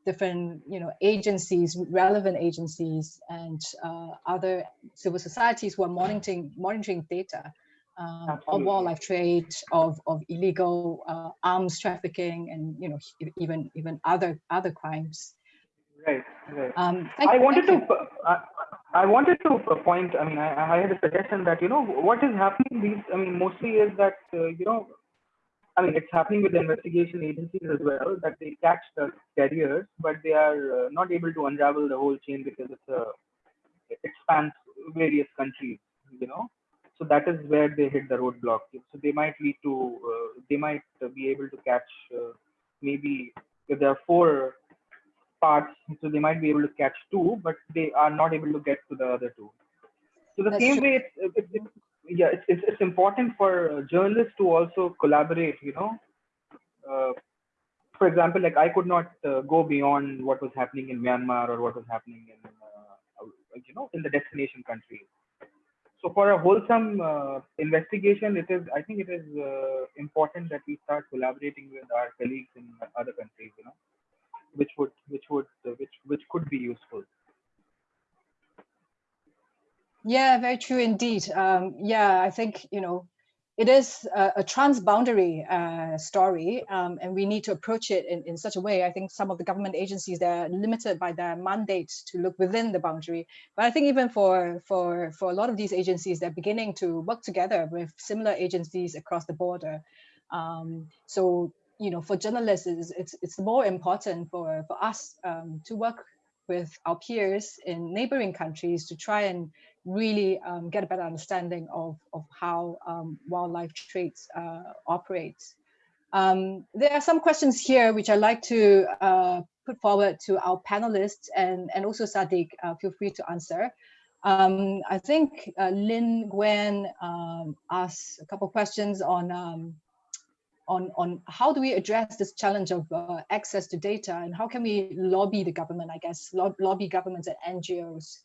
A: different you know, agencies, relevant agencies, and uh, other civil societies who are monitoring, monitoring data um, of wildlife trade, of, of illegal uh, arms trafficking, and you know even even other other crimes.
E: Right. Right. Um, I wanted to. Uh, I wanted to point, I mean, I, I, had a suggestion that, you know, what is happening these, I mean, mostly is that, uh, you know, I mean, it's happening with the investigation agencies as well that they catch the carriers, but they are uh, not able to unravel the whole chain because it's a, it spans various countries, you know. So that is where they hit the roadblock. So they might lead to, uh, they might be able to catch uh, maybe if there are four parts, so they might be able to catch two, but they are not able to get to the other two. So the
A: That's
E: same
A: true.
E: way, it's, it's, it's yeah, it's, it's, it's important for uh, journalists to also collaborate, you know. Uh, for example, like I could not uh, go beyond what was happening in Myanmar or what was happening in, uh, you know, in the destination countries. So for a wholesome uh, investigation, it is, I think it is uh, important that we start collaborating with our colleagues in other countries, you know, which would, which would, which, which could be useful.
A: Yeah, very true indeed. Um, yeah, I think, you know, it is a, a transboundary uh, story um, and we need to approach it in, in such a way. I think some of the government agencies, they're limited by their mandate to look within the boundary. But I think even for, for, for a lot of these agencies, they're beginning to work together with similar agencies across the border. Um, so, you know, for journalists, it's, it's, it's more important for, for us um, to work with our peers in neighboring countries to try and really um, get a better understanding of, of how um, wildlife trades uh, operates. Um, there are some questions here which I'd like to uh, put forward to our panelists and, and also Sadiq, uh, feel free to answer. Um, I think uh, Lin Gwen um, asked a couple of questions on um, on, on how do we address this challenge of uh, access to data and how can we lobby the government, I guess, lob lobby governments and NGOs,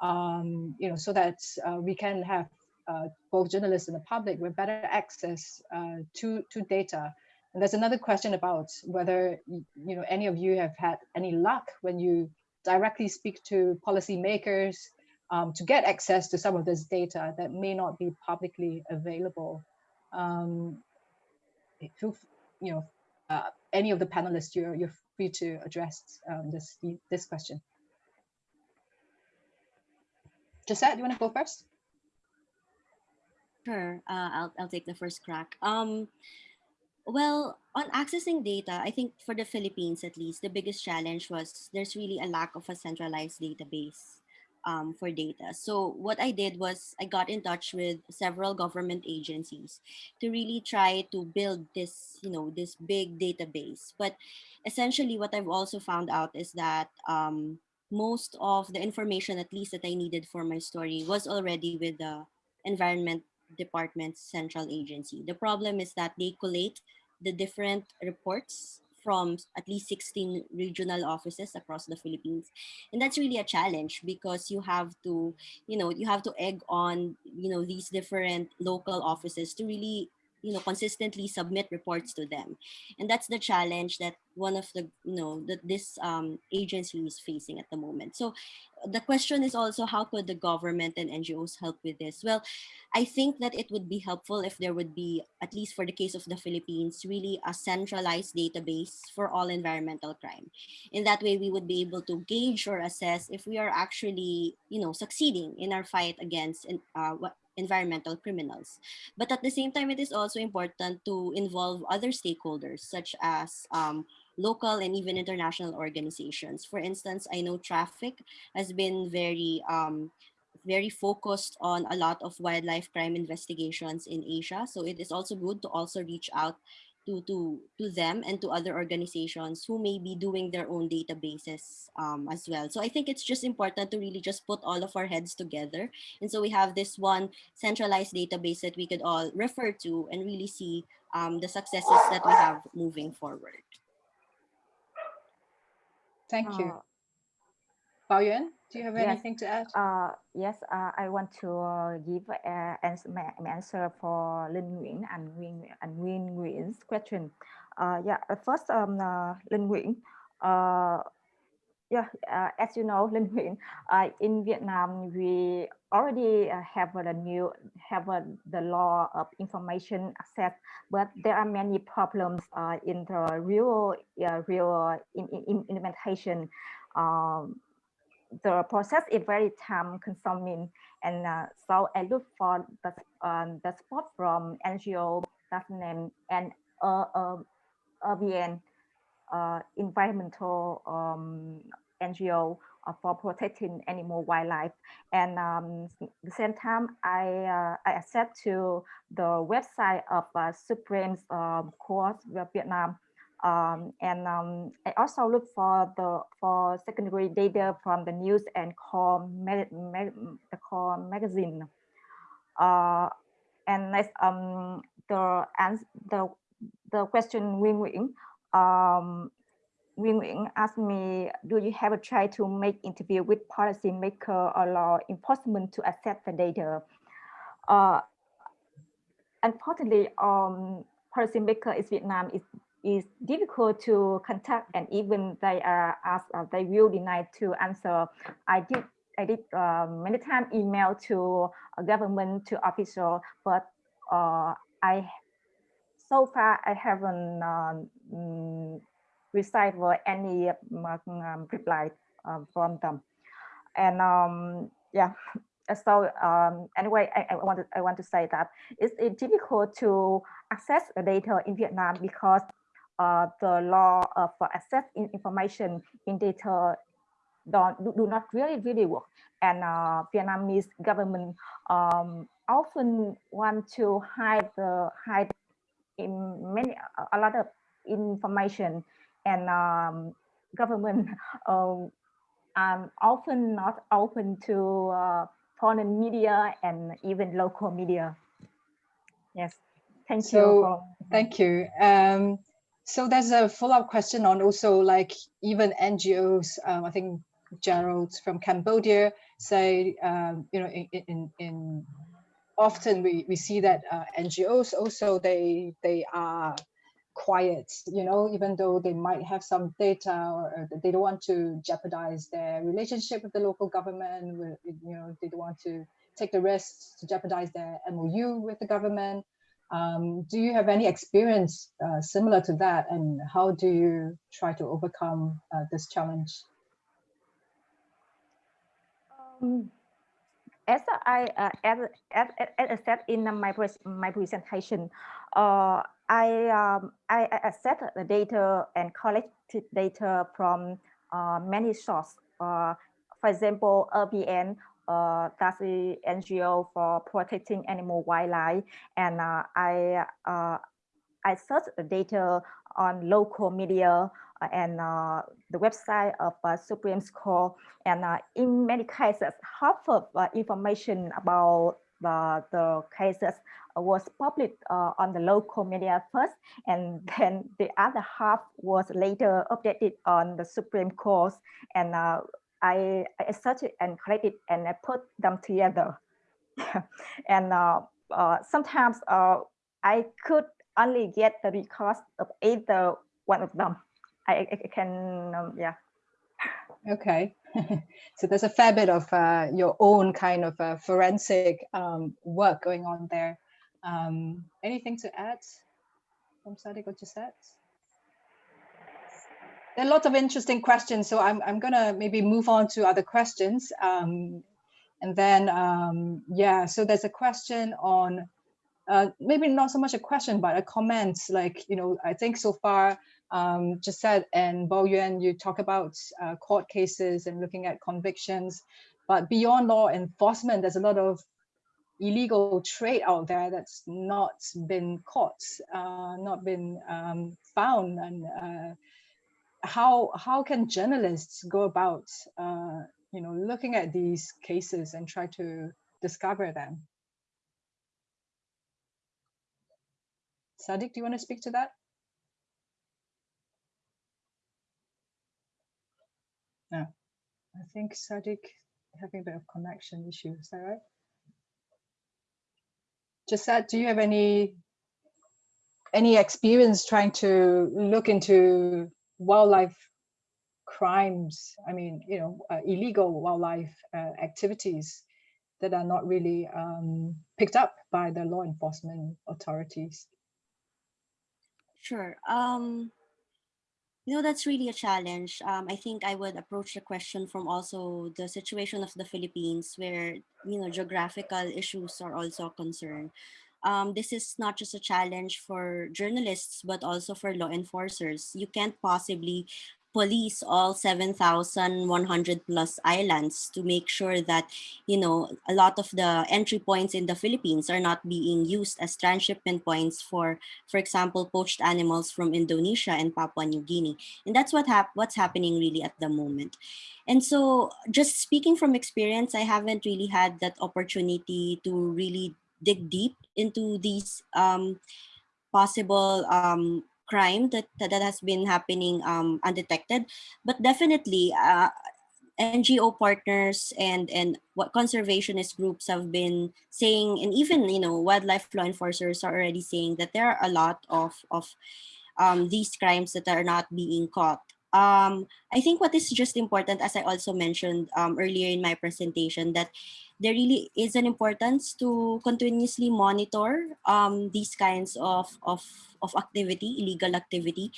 A: um, you know, so that uh, we can have uh, both journalists and the public with better access uh, to, to data. And there's another question about whether, you know, any of you have had any luck when you directly speak to policymakers um, to get access to some of this data that may not be publicly available. Um, feel, you know, uh, any of the panelists, you're, you're free to address um, this, this question. Jhesset, do you want to go first?
C: Sure, uh, I'll, I'll take the first crack. Um, well, on accessing data, I think for the Philippines at least, the biggest challenge was there's really a lack of a centralized database um, for data. So what I did was I got in touch with several government agencies to really try to build this, you know, this big database. But essentially what I've also found out is that um, most of the information, at least that I needed for my story was already with the Environment Department's central agency. The problem is that they collate the different reports from at least 16 regional offices across the Philippines. And that's really a challenge because you have to, you know, you have to egg on, you know, these different local offices to really you know consistently submit reports to them. And that's the challenge that one of the you know that this um, agency is facing at the moment. So the question is also how could the government and ngos help with this? Well i think that it would be helpful if there would be at least for the case of the philippines really a centralized database for all environmental crime. In that way we would be able to gauge or assess if we are actually you know succeeding in our fight against uh, what environmental criminals. But at the same time, it is also important to involve other stakeholders, such as um, local and even international organizations. For instance, I know traffic has been very um, very focused on a lot of wildlife crime investigations in Asia. So it is also good to also reach out to, to, to them and to other organizations who may be doing their own databases um, as well. So I think it's just important to really just put all of our heads together. And so we have this one centralized database that we could all refer to and really see um, the successes that we have moving forward.
A: Thank you.
D: Uh,
A: Bao Yuan, do you have
D: yes.
A: anything to add?
D: Uh, yes, uh, I want to uh, give uh, answer, my answer for Lin Nguyen and Nguyen and Nguyen Nguyen's question. Uh, yeah, uh, first, um, uh, Lin Nguyen. Uh, yeah, uh, as you know, Lin Nguyen, uh, in Vietnam, we already uh, have a new have a, the law of information access, but there are many problems uh, in the real uh, real in, in, implementation. Um, the process is very time consuming and uh, so I look for the, um, the support from NGO, government and uh, um, URBN, uh, environmental um, NGO uh, for protecting animal wildlife. And um, the same time, I, uh, I access to the website of uh, Supreme um, Court of Vietnam. Um, and um, I also look for the for secondary data from the news and core, the core magazine. Uh, and next, um, the answer, the the question Wing Wing, um, Wing Wing asked me, do you have a try to make interview with policymaker or law enforcement to accept the data? Uh, unfortunately, um, policymaker in Vietnam is is difficult to contact and even they are asked, uh, they will deny to answer. I did I did uh, many times email to government to official, but uh, I so far I haven't um, received any um, reply um, from them. And um, yeah, so um, anyway, I, I, want to I want to say that it's, it's difficult to access the data in Vietnam because uh, the law of access in information in data don't do, not really really work and uh, Vietnamese government um, often want to hide the hide in many a lot of information and um, government uh, um, often not open to uh, foreign media and even local media. Yes, thank
A: so,
D: you. For,
A: thank you. Um, so there's a follow-up question on also like even NGOs. Um, I think Gerald from Cambodia say, um, you know, in, in, in often we, we see that uh, NGOs also they they are quiet, you know, even though they might have some data or they don't want to jeopardize their relationship with the local government, you know, they don't want to take the risks to jeopardize their MOU with the government. Um, do you have any experience uh, similar to that and how do you try to overcome uh, this challenge?
D: Um, as I uh, as, as, as said in my my presentation, uh, I um, I, access the data and collected data from uh, many sources. Uh, for example, URBN, uh, that's the NGO for protecting animal wildlife, and uh, I uh, I search the data on local media uh, and uh, the website of uh, Supreme Court. And in many cases, half of information about the, the cases was published on the local media first, and then the other half was later updated on the Supreme Court. And I, I searched and collected and I put them together. and uh, uh, sometimes uh, I could only get the records of either one of them. I, I can, um, yeah.
A: Okay, so there's a fair bit of uh, your own kind of uh, forensic um, work going on there. Um, anything to add from Sadiq or Jhesset? There are lots of interesting questions, so I'm, I'm gonna maybe move on to other questions. Um, and then, um, yeah, so there's a question on uh, maybe not so much a question, but a comment like, you know, I think so far um, Jhesset and Bo Yuan, you talk about uh, court cases and looking at convictions, but beyond law enforcement, there's a lot of illegal trade out there that's not been caught, uh, not been um, found. And uh, how, how can journalists go about, uh, you know, looking at these cases and try to discover them? Sadiq, do you want to speak to that? No, I think Sadiq having a bit of connection issue. Is that right? Jhesset, do you have any any experience trying to look into wildlife crimes? I mean, you know, uh, illegal wildlife uh, activities that are not really um, picked up by the law enforcement authorities.
C: Sure. Um, you know, that's really a challenge. Um, I think I would approach the question from also the situation of the Philippines where, you know, geographical issues are also a concern. Um, this is not just a challenge for journalists, but also for law enforcers. You can't possibly police all 7,100 plus islands to make sure that, you know, a lot of the entry points in the Philippines are not being used as transshipment points for, for example, poached animals from Indonesia and Papua New Guinea. And that's what hap what's happening really at the moment. And so just speaking from experience, I haven't really had that opportunity to really dig deep into these um, possible um, crime that, that, has been happening um, undetected. But definitely, uh, NGO partners and and what conservationist groups have been saying, and even you know wildlife law enforcers are already saying that there are a lot of of um, these crimes that are not being caught. Um, I think what is just important, as I also mentioned um, earlier in my presentation, that there really is an importance to continuously monitor um, these kinds of, of, of activity, illegal activity.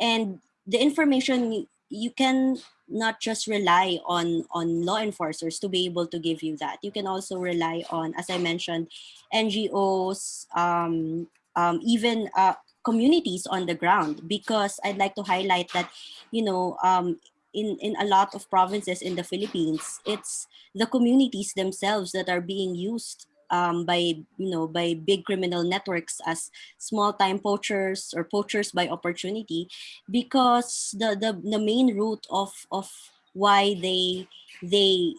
C: And the information you can not just rely on on law enforcers to be able to give you that you can also rely on as i mentioned ngos um, um, even uh, communities on the ground because i'd like to highlight that you know um, in, in a lot of provinces in the Philippines, it's the communities themselves that are being used um, by you know by big criminal networks as small time poachers or poachers by opportunity because the the, the main root of of why they they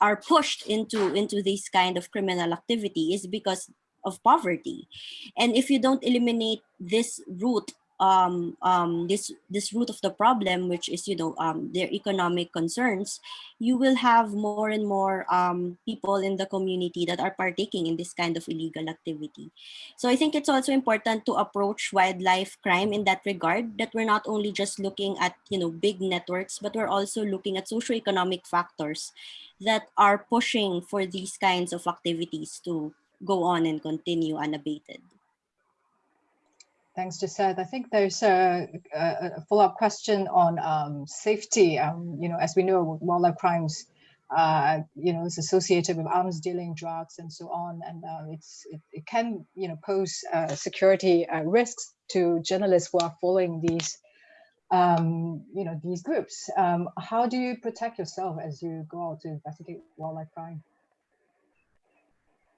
C: are pushed into into this kind of criminal activity is because of poverty and if you don't eliminate this root um, um, this this root of the problem, which is you know um, their economic concerns, you will have more and more um, people in the community that are partaking in this kind of illegal activity. So I think it's also important to approach wildlife crime in that regard. That we're not only just looking at you know big networks, but we're also looking at socioeconomic factors that are pushing for these kinds of activities to go on and continue unabated.
A: Thanks, Jhesset. I think there's a, a follow-up question on um, safety. Um, you know, as we know, wildlife crimes, uh, you know, is associated with arms dealing, drugs, and so on, and uh, it's it, it, can you know pose uh, security uh, risks to journalists who are following these um, you know these groups. Um, how do you protect yourself as you go out to investigate wildlife crime?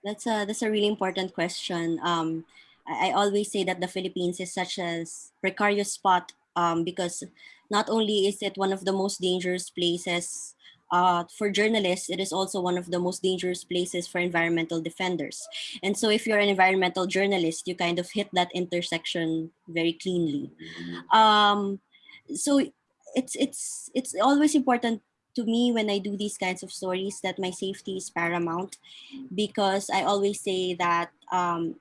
C: That's a that's a really important question. Um, I always say that the Philippines is such a precarious spot um, because not only is it one of the most dangerous places uh, for journalists, it is also one of the most dangerous places for environmental defenders. And so if you're an environmental journalist, you kind of hit that intersection very cleanly. Um, so it's, it's, it's always important to me when I do these kinds of stories that my safety is paramount because I always say that um,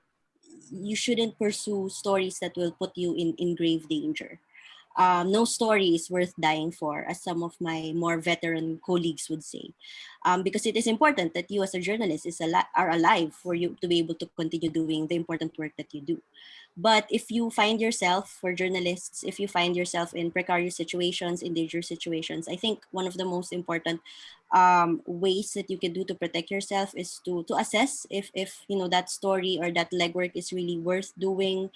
C: you shouldn't pursue stories that will put you in, in grave danger. Um, no story is worth dying for, as some of my more veteran colleagues would say, um, because it is important that you as a journalist is al are alive for you to be able to continue doing the important work that you do. But if you find yourself, for journalists, if you find yourself in precarious situations, in dangerous situations, I think one of the most important um, ways that you can do to protect yourself is to to assess if if you know that story or that legwork is really worth doing.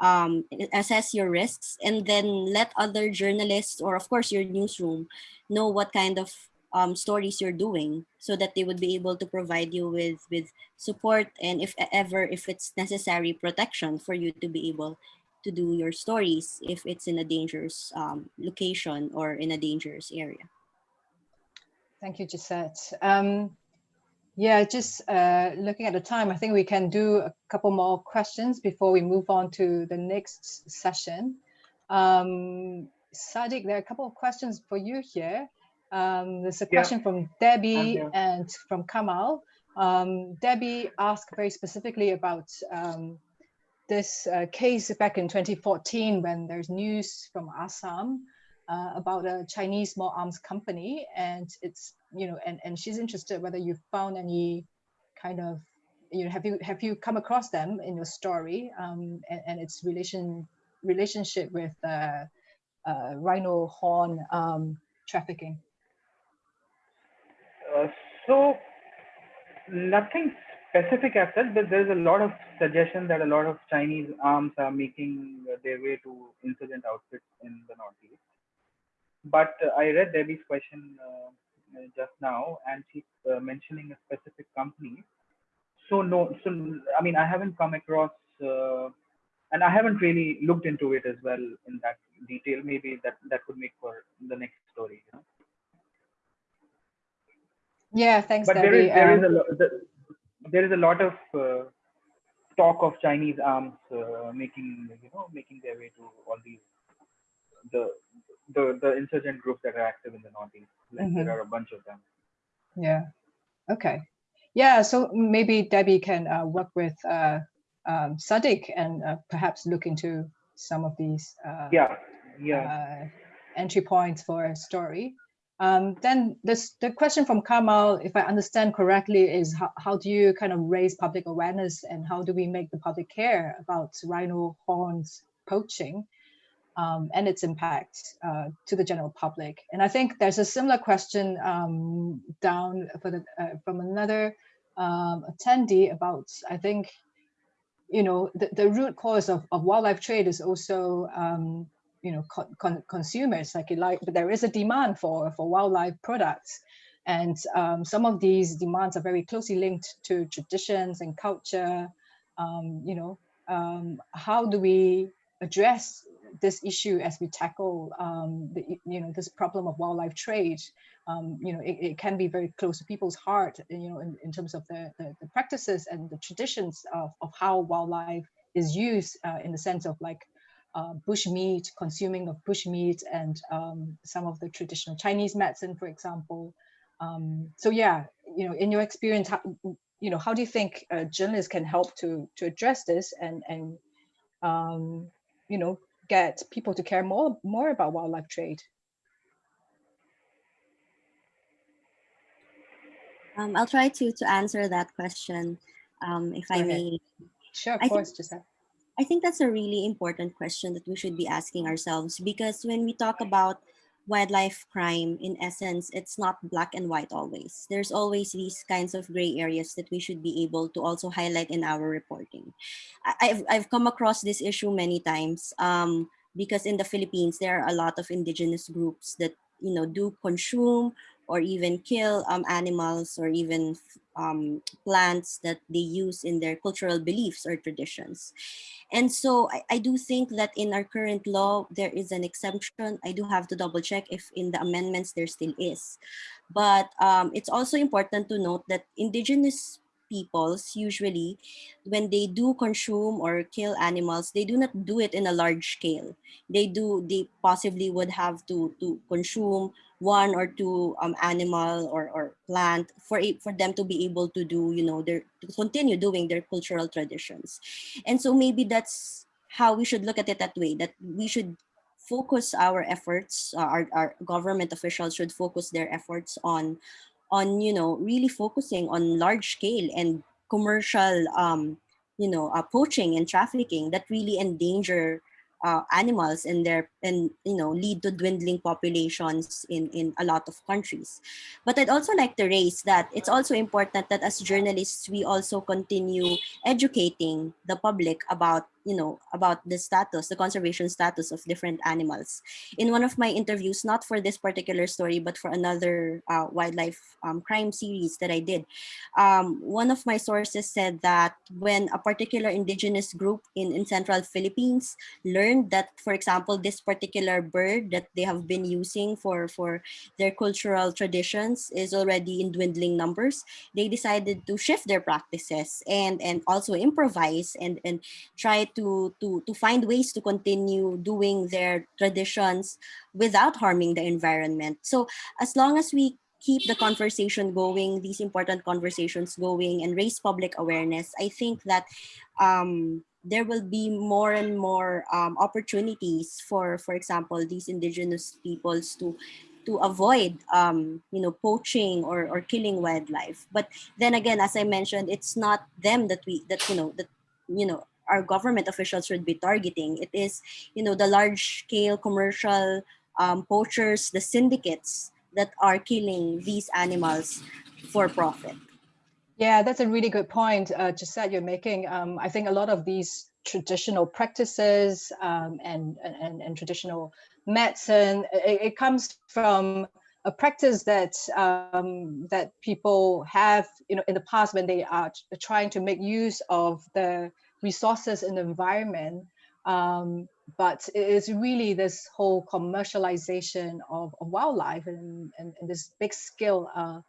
C: Um, assess your risks and then let other journalists or of course your newsroom know what kind of um, stories you're doing so that they would be able to provide you with with support and if ever if it's necessary protection for you to be able to do your stories if it's in a dangerous um, location or in a dangerous area.
A: Thank you, Jhesset. Um, yeah, just uh, looking at the time, I think we can do a couple more questions before we move on to the next session. Um, Sadiq, there are a couple of questions for you here. Um, there's a question yeah. from Debbie and from Kamal. Um, Debbie asked very specifically about um, this uh, case back in 2014 when there's news from Assam uh, about a Chinese small arms company, and it's you know, and and she's interested whether you found any kind of you know have you have you come across them in your story um, and, and its relation relationship with uh, uh, rhino horn um, trafficking.
E: So nothing specific as such, but there's a lot of suggestion that a lot of Chinese arms are making their way to insurgent outfits in the northeast. But uh, I read Debbie's question uh, just now, and she's uh, mentioning a specific company. So no, so I mean, I haven't come across, uh, and I haven't really looked into it as well in that detail. Maybe that that could make for the next story. You know?
A: Yeah, thanks.
E: But
A: Debbie.
E: there is there is
A: Um,
E: a lo- the, there is a lot of uh, talk of Chinese arms uh, making you know making their way to all these the the the insurgent groups that are active in the northeast. Like
A: Mhm.
E: There are a bunch of them.
A: Yeah. Okay. Yeah. So maybe Debbie can uh, work with uh, um, Sadiq and uh, perhaps look into some of these uh,
E: Yeah, yeah.
A: uh, entry points for a story. Um, then this, the question from Kamal, if I understand correctly, is how, how do you kind of raise public awareness and how do we make the public care about rhino horns poaching um, and its impact uh, to the general public? And I think there's a similar question um, down for the, uh, from another um, attendee about, I think, you know, the, the root cause of, of wildlife trade is also um, you know con, con, consumers like it like but there is a demand for for wildlife products. And um, some of these demands are very closely linked to traditions and culture. Um, you know um, how do we address this issue as we tackle um, the, you know this problem of wildlife trade? Um, you know it, it, can be very close to people's heart you know in, in terms of the, the, the practices and the traditions of, of how wildlife is used uh, in the sense of like uh, bush meat, consuming of bush meat, and um, some of the traditional Chinese medicine, for example. Um, so yeah, you know, in your experience, how, you know, how do you think uh, journalists can help to to address this and and um, you know get people to care more more about wildlife trade?
C: Um, I'll try to to answer that question, um, if I may.
A: Sure, of
C: I
A: course, Jhesset.
C: I think that's a really important question that we should be asking ourselves because when we talk about wildlife crime, in essence, it's not black and white always. There's always these kinds of gray areas that we should be able to also highlight in our reporting. I've, I've come across this issue many times um, because in the Philippines, there are a lot of indigenous groups that you know do consume or even kill um, animals or even um, plants that they use in their cultural beliefs or traditions. And so I, I do think that in our current law, there is an exemption. I do have to double check if in the amendments there still is. But um, it's also important to note that indigenous peoples usually, when they do consume or kill animals, they do not do it in a large scale. They do, they possibly would have to, to consume one or two um, animal or, or plant for it, for them to be able to do, you know, their to continue doing their cultural traditions. And so maybe that's how we should look at it that way, that we should focus our efforts, uh, our, our government officials should focus their efforts on, on, you know, really focusing on large scale and commercial, um, you know, uh, poaching and trafficking that really endanger uh, animals and their and you know lead to dwindling populations in in a lot of countries. But i'd also like to raise that it's also important that as journalists we also continue educating the public about you know about the status the conservation status of different animals. In one of my interviews not for this particular story but for another uh, wildlife um, crime series that i did um, one of my sources said that when a particular indigenous group in, in central philippines learned that for example this particular bird that they have been using for for their cultural traditions is already in dwindling numbers they decided to shift their practices and and also improvise and and try to to to to find ways to continue doing their traditions without harming the environment. So as long as we keep the conversation going these important conversations going and raise public awareness i think that um, there will be more and more um, opportunities for for example these indigenous peoples to to avoid um, you know poaching or, or killing wildlife. But then again as i mentioned it's not them that we that you know that you know our government officials should be targeting it is you know the large scale commercial um, poachers the syndicates that are killing these animals for profit
A: Yeah, that's a really good point, uh, you're making. Um, I think a lot of these traditional practices um, and, and, and traditional medicine, it, it comes from a practice that um, that people have, you know, in the past when they are trying to make use of the resources and environment. Um, but it is really this whole commercialization of, of wildlife and, and, and, this big scale uh,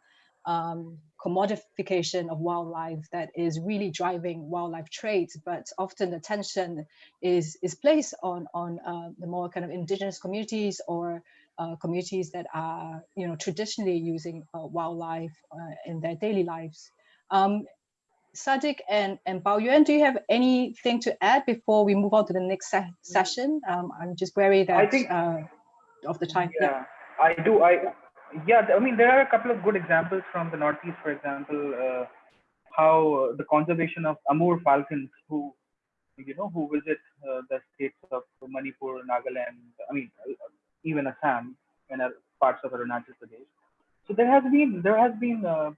A: um, commodification of wildlife that is really driving wildlife trade. but often attention is is placed on on uh, the more kind of indigenous communities or uh, communities that are you know traditionally using uh, wildlife uh, in their daily lives. Um, Sadiq and, and Bao Yuan, do you have anything to add before we move on to the next se session? Um, I'm just worried that I think, uh, of the time.
E: Yeah, yeah, I do. I yeah, I mean, there are a couple of good examples from the Northeast, for example, uh, how the conservation of Amur falcons who, you know, who visit uh, the states of Manipur, Nagaland, I mean, even Assam and parts of Arunachal Pradesh. So there has been, there has been, uh,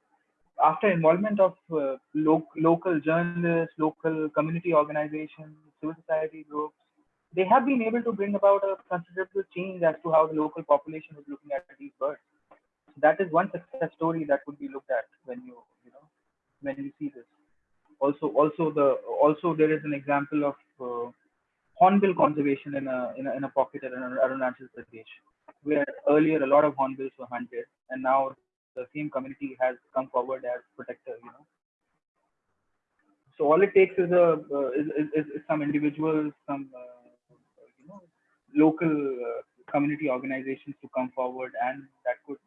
E: after involvement of uh, lo local journalists, local community organizations, civil society groups, they have been able to bring about a considerable change as to how the local population is looking at these birds. That is one success story that would be looked at when you you know when you see this. Also also the also there is an example of uh, hornbill conservation in a, in a in a pocket in Arunachal Pradesh where earlier a lot of hornbills were hunted and now the same community has come forward as protector you know so all it takes is a uh, is, is, is, some individuals some uh, you know local uh, community organizations to come forward and that could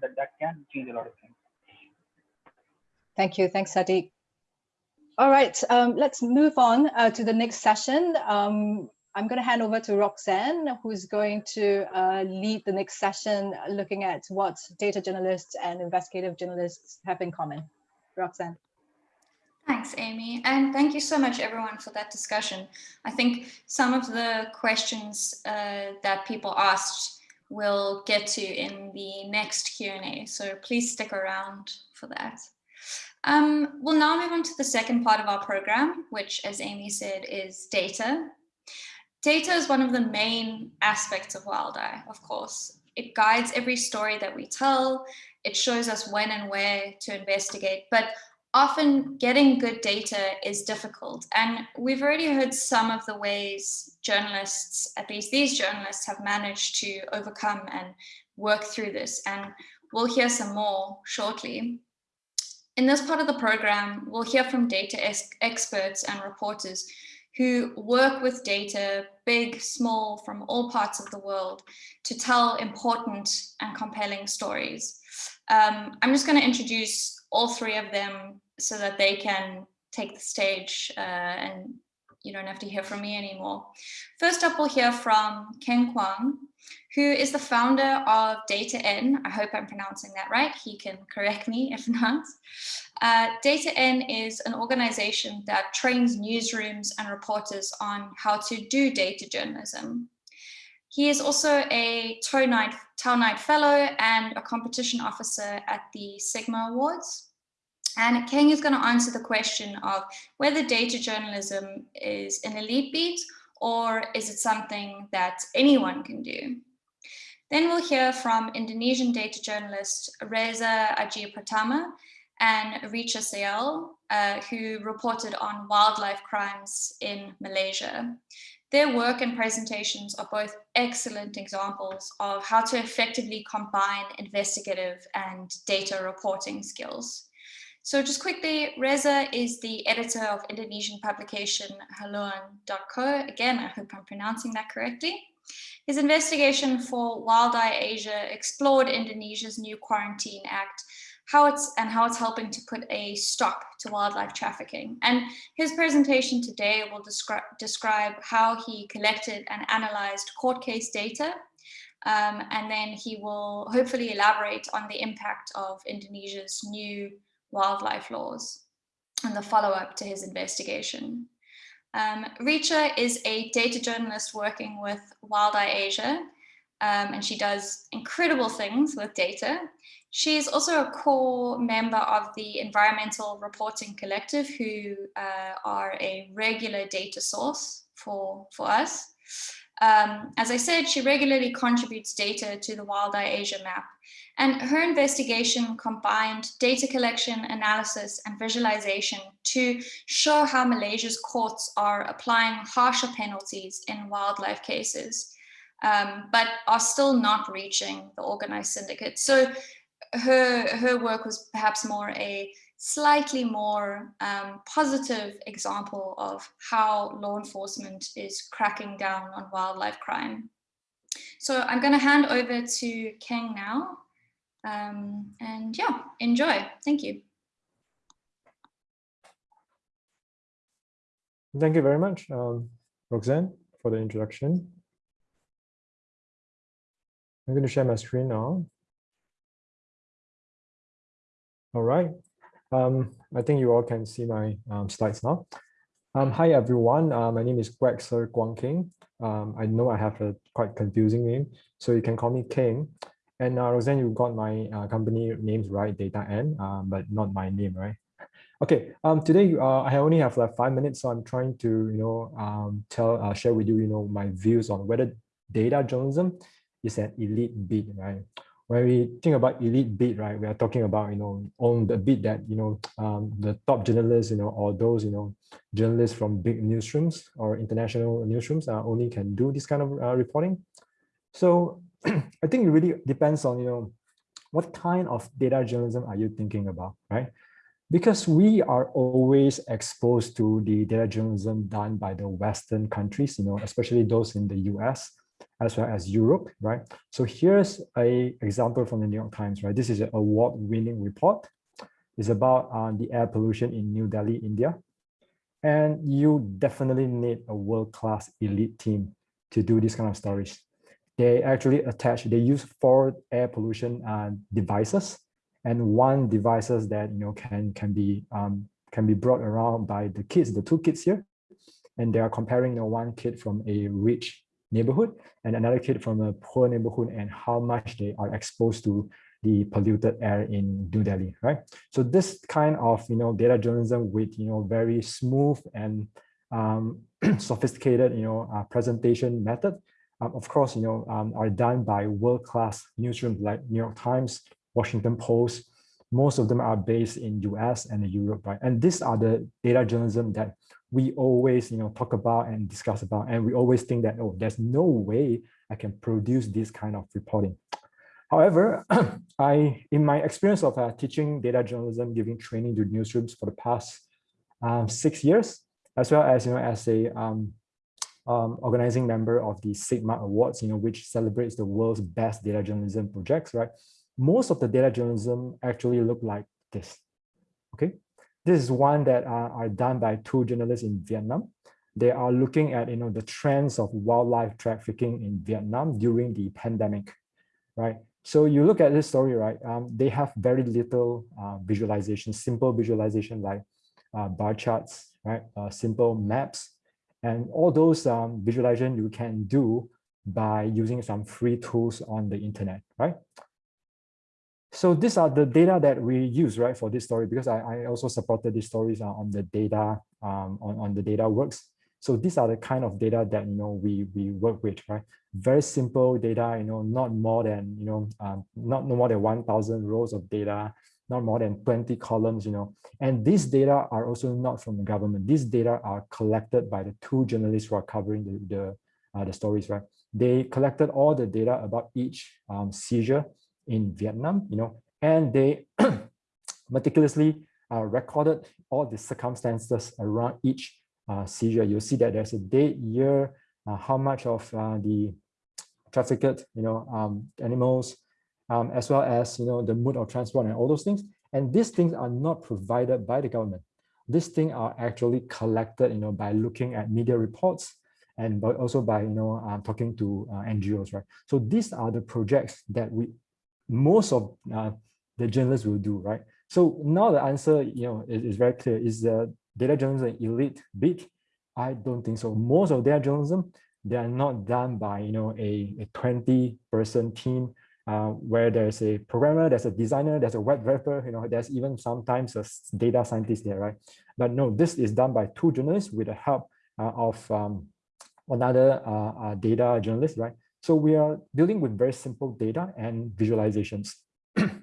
E: that that can change a lot of things.
A: Thank you. Thanks, Sadiq. All right, um, let's move on uh, to the next session. Um, I'm going to hand over to Roxanne, who's going to uh, lead the next session, looking at what data journalists and investigative journalists have in common. Roxanne.
B: Thanks, Amy. And thank you so much, everyone, for that discussion. I think some of the questions uh, that people asked we'll get to in the next Q&A. So please stick around for that. Um, we'll now move on to the second part of our program, which, as Amy said, is data. Data is one of the main aspects of WildEye, of course. It guides every story that we tell. It shows us when and where to investigate, but often getting good data is difficult. And we've already heard some of the ways journalists, at least these journalists, have managed to overcome and work through this. And we'll hear some more shortly. In this part of the program, we'll hear from data experts and reporters who work with data, big, small, from all parts of the world, to tell important and compelling stories. Um, I'm just going to introduce all three of them so that they can take the stage uh, and you don't have to hear from me anymore. First up, we'll hear from Ken Kwang, who is the founder of DataN. I hope I'm pronouncing that right. He can correct me if not. Uh, DataN is an organization that trains newsrooms and reporters on how to do data journalism. He is also a Tow Knight, Fellow and a competition officer at the Sigma Awards. And Keng is going to answer the question of whether data journalism is an elite beat or is it something that anyone can do. Then we'll hear from Indonesian data journalist Reza Aji Pratama and Richa Sayal, uh, who reported on wildlife crimes in Malaysia. Their work and presentations are both excellent examples of how to effectively combine investigative and data reporting skills. So just quickly, Reza is the editor of Indonesian publication Haluan.co. Again, I hope I'm pronouncing that correctly. His investigation for WildEye Asia explored Indonesia's new Quarantine Act, how it's and how it's helping to put a stop to wildlife trafficking. And his presentation today will descri describe how he collected and analyzed court case data um, and then he will hopefully elaborate on the impact of Indonesia's new wildlife laws and the follow-up to his investigation. Um, Richa is a data journalist working with WildEye Asia. um, and she does incredible things with data. She is also a core member of the Environmental Reporting Collective, who uh, are a regular data source for, for us. Um, as I said, she regularly contributes data to the WildEye Asia map, and her investigation combined data collection, analysis, and visualization to show how Malaysia's courts are applying harsher penalties in wildlife cases, um, but are still not reaching the organized syndicate. So her, her work was perhaps more a slightly more um, positive example of how law enforcement is cracking down on wildlife crime. So I'm going to hand over to Keng now. Um, and yeah, enjoy. Thank you.
F: Thank you very much, um, Roxanne, for the introduction. I'm going to share my screen now. All right. Um, I think you all can see my um, slides now. Um, hi, everyone. Uh, my name is Kuek Ser Kuang Keng. Um, I know I have a quite confusing name, so you can call me King. And uh, Roseanne, you got my uh, company names right, Data N, um, but not my name, right? Okay, um, today uh, I only have like five minutes, so I'm trying to, you know, um, tell, uh, share with you, you know, my views on whether data journalism is an elite beat, right? when we think about elite beat, right, we are talking about, you know, on the beat that, you know, um, the top journalists, you know, or those, you know, journalists from big newsrooms or international newsrooms uh, only can do this kind of uh, reporting. So I think it really depends on, you know, what kind of data journalism are you thinking about, right? Because we are always exposed to the data journalism done by the Western countries, you know, especially those in the US, as well as Europe, right? So here's a example from the New York Times, right? This is an award-winning report. It's about uh, the air pollution in New Delhi, India. And you definitely need a world-class elite team to do this kind of stories. They actually attach, they use four air pollution uh, devices and one devices that you know can can be um, can be brought around by the kids, the two kids here, and they are comparing you know, one kid from a rich neighborhood and another kid from a poor neighborhood and how much they are exposed to the polluted air in New Delhi, right? So this kind of, you know, data journalism with, you know, very smooth and um, sophisticated, you know, uh, presentation method, um, of course, you know, um, are done by world-class newsrooms like New York Times, Washington Post. Most of them are based in US and Europe, right? And these are the data journalism that we always you know talk about and discuss about and we always think that oh there's no way i can produce this kind of reporting however i in my experience of uh, teaching data journalism giving training to newsrooms for the past um, six years as well as you know as a um, um, organizing member of the sigma awards you know which celebrates the world's best data journalism projects right most of the data journalism actually look like this okay this is one that are, are done by two journalists in Vietnam. They are looking at you know the trends of wildlife trafficking in Vietnam during the pandemic, right? So you look at this story, right? Um, they have very little uh, visualization, simple visualization like uh, bar charts, right? Uh, simple maps, and all those um, visualization you can do by using some free tools on the internet, right? So these are the data that we use, right, for this story, because I, I also supported these stories on the data, um, on, on the data works. So these are the kind of data that, you know, we, we work with, right? Very simple data, you know, not more than, you know, um, not no more than 1000 rows of data, not more than 20 columns, you know, and these data are also not from the government. These data are collected by the two journalists who are covering the, the, uh, the stories, right? They collected all the data about each um, seizure in Vietnam, you know, and they meticulously uh, recorded all the circumstances around each uh, seizure. You'll see that there's a date, year, uh, how much of uh, the trafficked, you know, um, animals, um, as well as, you know, the mode of transport and all those things. And these things are not provided by the government. These things are actually collected, you know, by looking at media reports and but also by, you know, um, talking to uh, NGOs, right? So these are the projects that we most of uh, the journalists will do, right? So now the answer, you know, is, is very clear. Is the data journalism elite big? I don't think so. Most of data journalism they are not done by you know a, a 20 person team uh, where there's a programmer, there's a designer, there's a web developer, you know, there's even sometimes a data scientist there, right? But no, this is done by two journalists with the help uh, of um, another uh, uh, data journalist, right? So we are dealing with very simple data and visualizations. and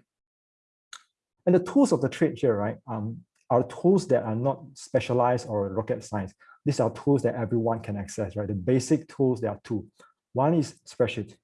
F: the tools of the trade here, right, um, are tools that are not specialized or rocket science. These are tools that everyone can access, right? The basic tools, there are two. One is spreadsheet.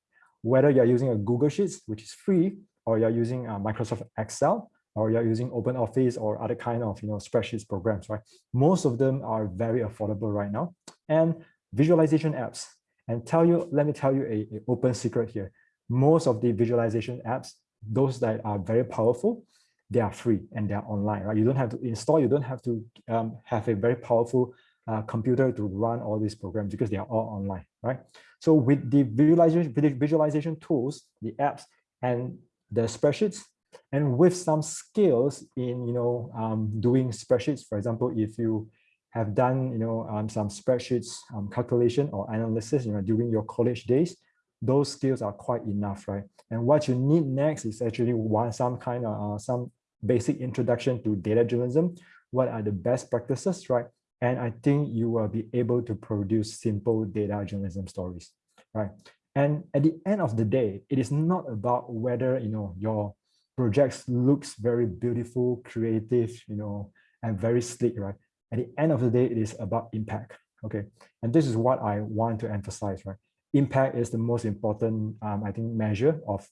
F: Whether you're using a Google Sheets, which is free, or you're using a Microsoft Excel, or you're using OpenOffice or other kind of you know spreadsheets programs, right? Most of them are very affordable right now. And visualization apps. And tell you, let me tell you a, a open secret here. Most of the visualization apps, those that are very powerful, they are free and they are online, right? You don't have to install, you don't have to um, have a very powerful uh, computer to run all these programs because they are all online, right? So with the visualization, visualization tools, the apps and the spreadsheets, and with some skills in, you know, um, doing spreadsheets, for example, if you have done, you know, um, some spreadsheets um, calculation or analysis, you know, during your college days, those skills are quite enough, right? And what you need next is actually one some kind of uh, some basic introduction to data journalism. What are the best practices, right? And I think you will be able to produce simple data journalism stories, right? And at the end of the day, it is not about whether you know your projects looks very beautiful, creative, you know, and very sleek, right? at the end of the day, it is about impact. Okay, and this is what I want to emphasize, right? Impact is the most important, um, I think, measure of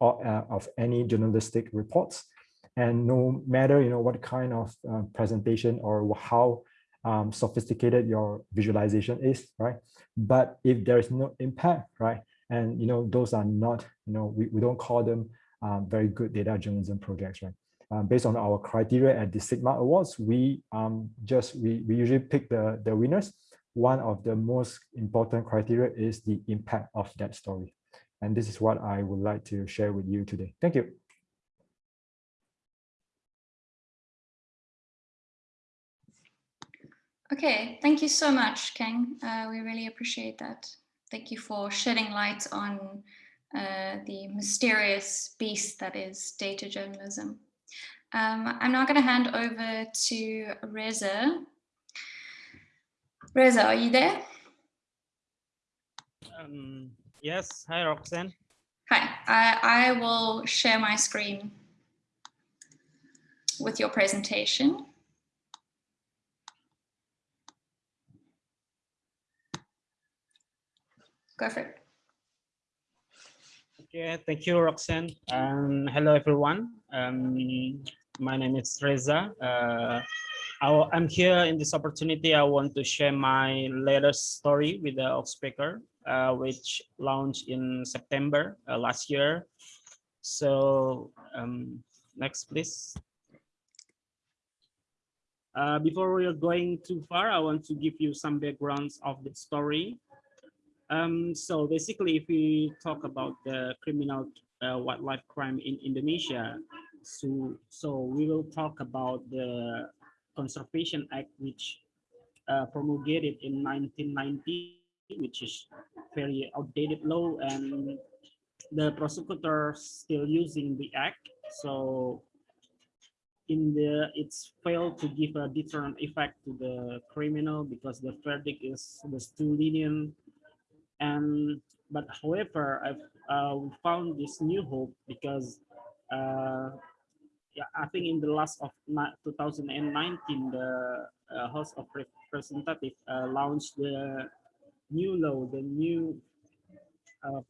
F: uh, of any journalistic reports. And no matter you know what kind of uh, presentation or how um, sophisticated your visualization is, right? But if there is no impact, right? And you know those are not, you know, we, we don't call them um, very good data journalism projects, right? uh, based on our criteria at the Sigma Awards, we um, just we, we usually pick the, the winners. One of the most important criteria is the impact of that story. And this is what I would like to share with you today. Thank you.
B: Okay, thank you so much, Kang. Uh, we really appreciate that. Thank you for shedding light on uh, the mysterious beast that is data journalism. Um, I'm now going to hand over to Reza. Reza, are you there?
G: Um, yes, hi Roxanne.
B: Hi, I, I will share my screen with your presentation. Go.
G: Okay, thank you, Roxanne. Um, hello, everyone. Um, my name is Reza. Uh, I, am here in this opportunity. I want to share my latest story with the Oxpecker, uh, which launched in September uh, last year. So um, next, please. Uh, before we are going too far, I want to give you some backgrounds of the story. Um, so basically, if we talk about the criminal uh, wildlife crime in Indonesia, so, so we will talk about the Conservation Act, which uh, promulgated in 1990, which is very outdated law, and the prosecutor still using the act. So in the it's failed to give a deterrent effect to the criminal because the verdict is was too lenient and but however i've uh, found this new hope because uh, yeah, I think in the last of 2019, the uh, House of Representatives uh, launched the new law, the new uh,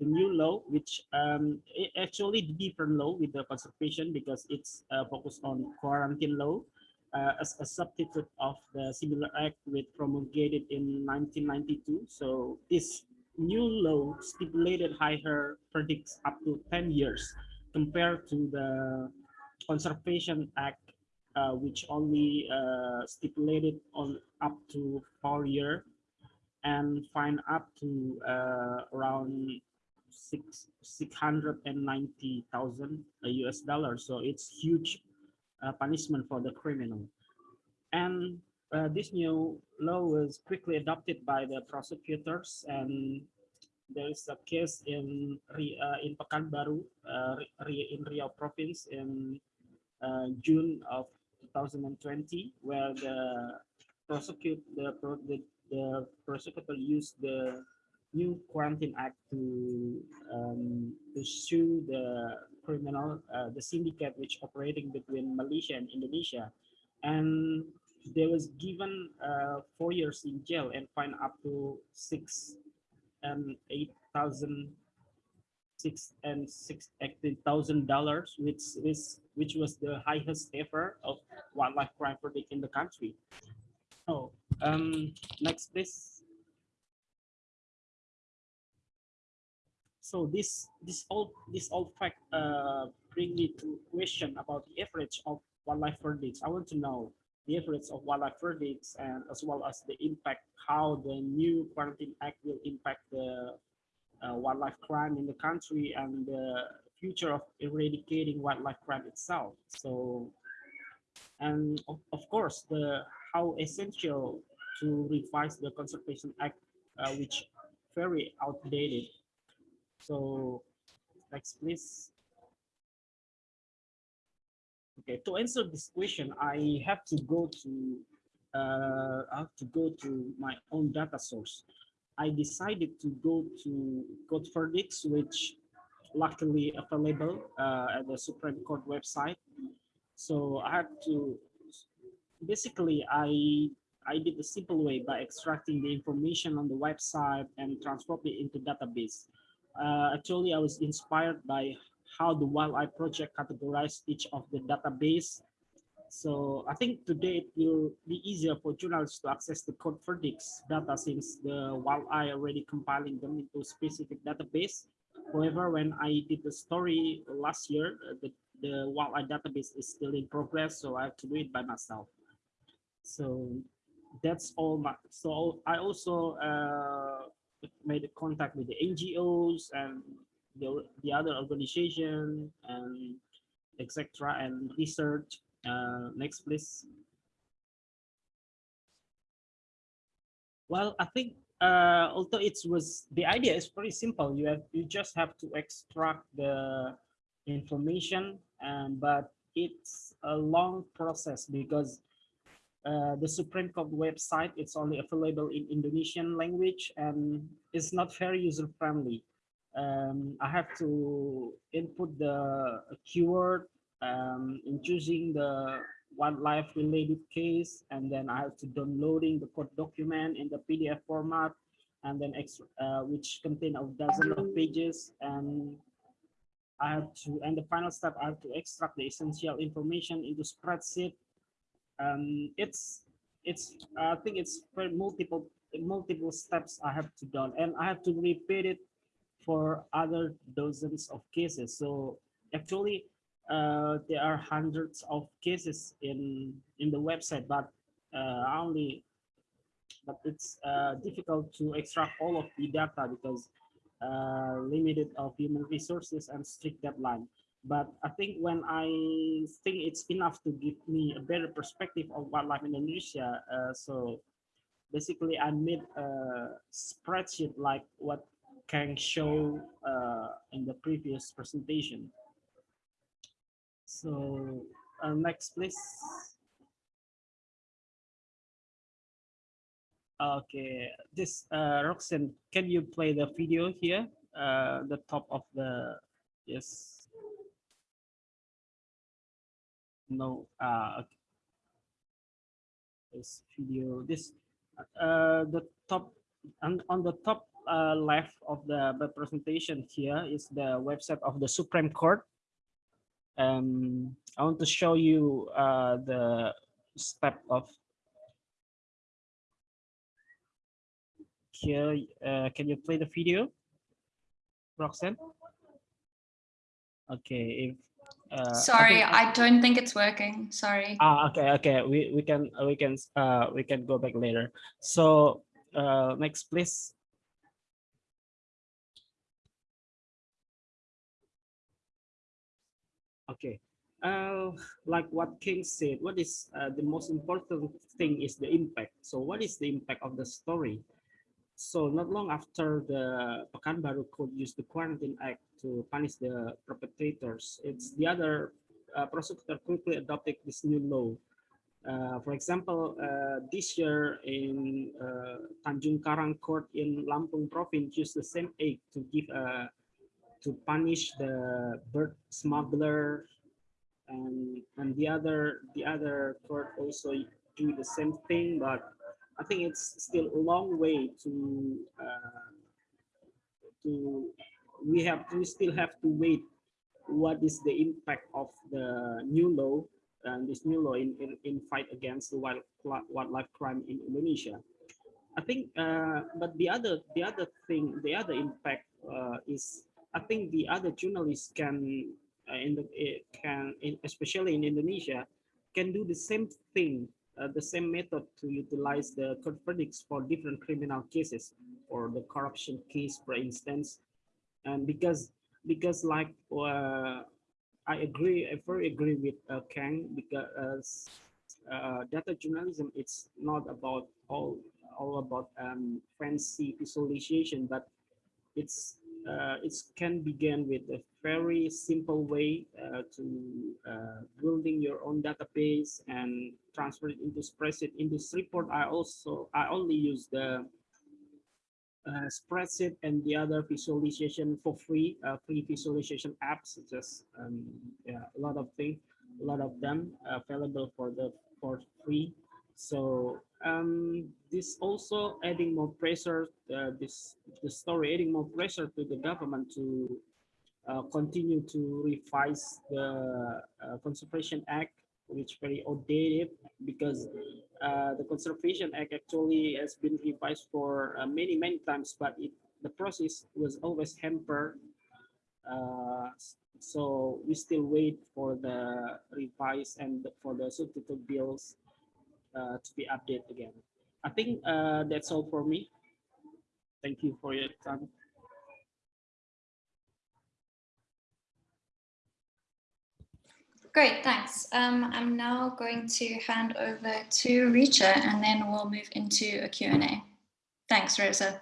G: the new law, which um, actually different law with the conservation because it's uh, focused on quarantine law as a substitute of the similar act which promulgated in 1992. So this new law stipulated higher verdicts up to 10 years compared to the Conservation Act, uh, which only uh, stipulated on up to four year and fine up to uh, around six six hundred and ninety thousand US dollars. So it's huge uh, punishment for the criminal. And uh, this new law was quickly adopted by the prosecutors and there is a case in uh, in Pekanbaru uh, in Riau province in uh, June of 2020 where the prosecute the the, the prosecutor used the new quarantine act to um, to sue the criminal uh, the syndicate which operating between Malaysia and Indonesia and they was given uh, four years in jail and fined up to six and eight thousand six and six eighteen thousand dollars, which is which was the highest ever of wildlife crime verdict in the country. Oh, um, next please. So this this all this all fact uh bring me to question about the average of wildlife verdicts. I want to know the average of wildlife verdicts and as well as the impact how the new quarantine act will impact the uh, wildlife crime in the country and the future of eradicating wildlife crime itself so and of, of course the how essential to revise the conservation act uh, which very outdated so next please Okay, to answer this question, I have to go to uh, I have to go to my own data source. I decided to go to Code Verdicts, which luckily available uh, at the Supreme Court website. So I had to basically I I did a simple way by extracting the information on the website and transform it into database. Uh, actually, I was inspired by how the WildEye Project categorized each of the database. So I think today it will be easier for journalists to access the code verdicts data since the WildEye already compiling them into specific database. However, when I did the story last year, uh, the, the WildEye database is still in progress, so I have to do it by myself. So that's all my, so I also uh, made contact with the NGOs and the, the other organization and etc and research uh, next please. Well i think uh, although it was the idea is pretty simple. You have you just have to extract the information and but it's a long process because uh, the Supreme Court website it's only available in Indonesian language and it's not very user friendly um, I have to input the keyword um, in choosing the wildlife related case and then I have to downloading the court document in the PDF format and then extra, uh, which contain a dozen of pages and I have to and the final step I have to extract the essential information into spreadsheet um, it's it's I think it's multiple multiple steps I have to done and I have to repeat it for other dozens of cases. So actually, uh, there are hundreds of cases in in the website, but uh, only but it's uh, difficult to extract all of the data because uh, limited of human resources and strict deadline. But I think when I think it's enough to give me a better perspective of wildlife in Indonesia, uh, so basically I made a spreadsheet like what can show uh, in the previous presentation. So uh, next, please. Okay, this uh, Roxanne, can you play the video here? Uh, the top of the yes. No. Uh. This video. This uh, the top and on the top uh, left of the, the presentation here is the website of the Supreme Court. Um, I want to show you uh, the step of here. Uh, can you play the video, Roxanne? Okay. If uh,
B: Sorry,
G: I,
B: I don't think it's working. Sorry.
G: Ah, okay, okay. We we can we can uh we can go back later. So uh next, please. Okay. uh, like what Keng said, what is uh, the most important thing is the impact. So what is the impact of the story? So not long after the Pekanbaru Court used the Quarantine Act to punish the perpetrators, it's the other uh, prosecutor quickly adopted this new law. Uh, for example, uh, this year in uh, Tanjung Karang Court in Lampung Province used the same act to give uh, to punish the bird smuggler and and the other the other court also do the same thing but I think it's still a long way to uh, to we have we still have to wait what is the impact of the new law and this new law in, in, in fight against the wild, wildlife crime in Indonesia. I think, uh, but the other the other thing, the other impact uh, is I think the other journalists can uh, in the can in, especially in Indonesia can do the same thing uh, the same method to utilize the court verdicts for different criminal cases or the corruption case, for instance. And because because like uh, I agree, I very agree with uh, Kang because uh, data journalism it's not about all all about um, fancy visualization, but it's it can begin with a very simple way uh, to uh, building your own database and transfer it into spreadsheet. In this report, I also I only use the uh, spreadsheet and the other visualization for free, uh, free visualization apps, just um, yeah, a lot of things, a lot of them available for the for free. So um, this also adding more pressure, uh, this the story adding more pressure to the government to uh, continue to revise the uh, Conservation Act, which very outdated because uh, the Conservation Act actually has been revised for uh, many many times, but it the process was always hampered. Uh, so we still wait for the revise and for the substitute bills uh, to be updated again. I think uh, that's all for me. Thank you for your time.
B: Great, thanks. Um, I'm now going to hand over to Richa and then we'll move into a Q&A. Thanks, Rosa.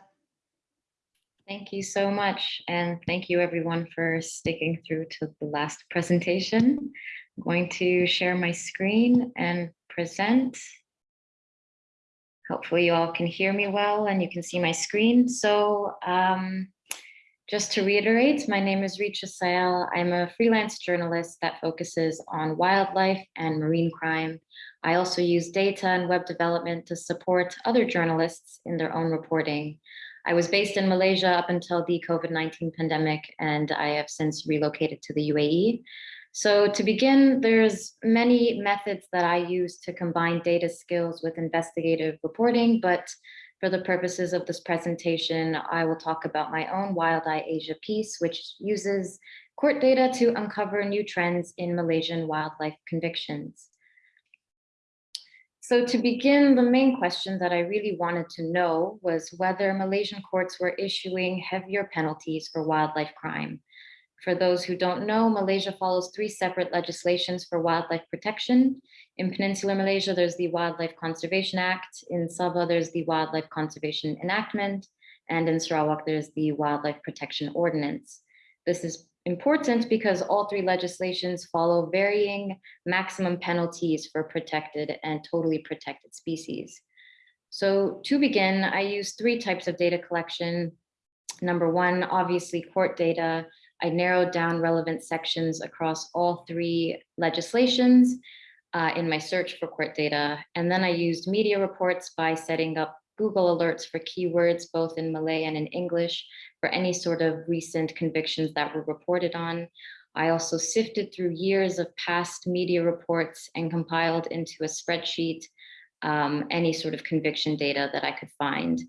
H: Thank you so much. And thank you everyone for sticking through to the last presentation. I'm going to share my screen and present. Hopefully you all can hear me well and you can see my screen. So um, just to reiterate, my name is Richa Sayal. I'm a freelance journalist that focuses on wildlife and marine crime. I also use data and web development to support other journalists in their own reporting. I was based in Malaysia up until the COVID-19 pandemic, and I have since relocated to the UAE. So to begin, there's many methods that I use to combine data skills with investigative reporting, but for the purposes of this presentation, I will talk about my own WildEye Asia piece, which uses court data to uncover new trends in Malaysian wildlife convictions. So to begin, the main question that I really wanted to know was whether Malaysian courts were issuing heavier penalties for wildlife crime. For those who don't know, Malaysia follows three separate legislations for wildlife protection. In Peninsular Malaysia, there's the Wildlife Conservation Act. In Sabah, there's the Wildlife Conservation Enactment. And in Sarawak, there's the Wildlife Protection Ordinance. This is important because all three legislations follow varying maximum penalties for protected and totally protected species. So to begin, I use three types of data collection. Number one, obviously court data, I narrowed down relevant sections across all three legislations uh, in my search for court data. And then I used media reports by setting up Google alerts for keywords, both in Malay and in English, for any sort of recent convictions that were reported on. I also sifted through years of past media reports and compiled into a spreadsheet um, any sort of conviction data that I could find.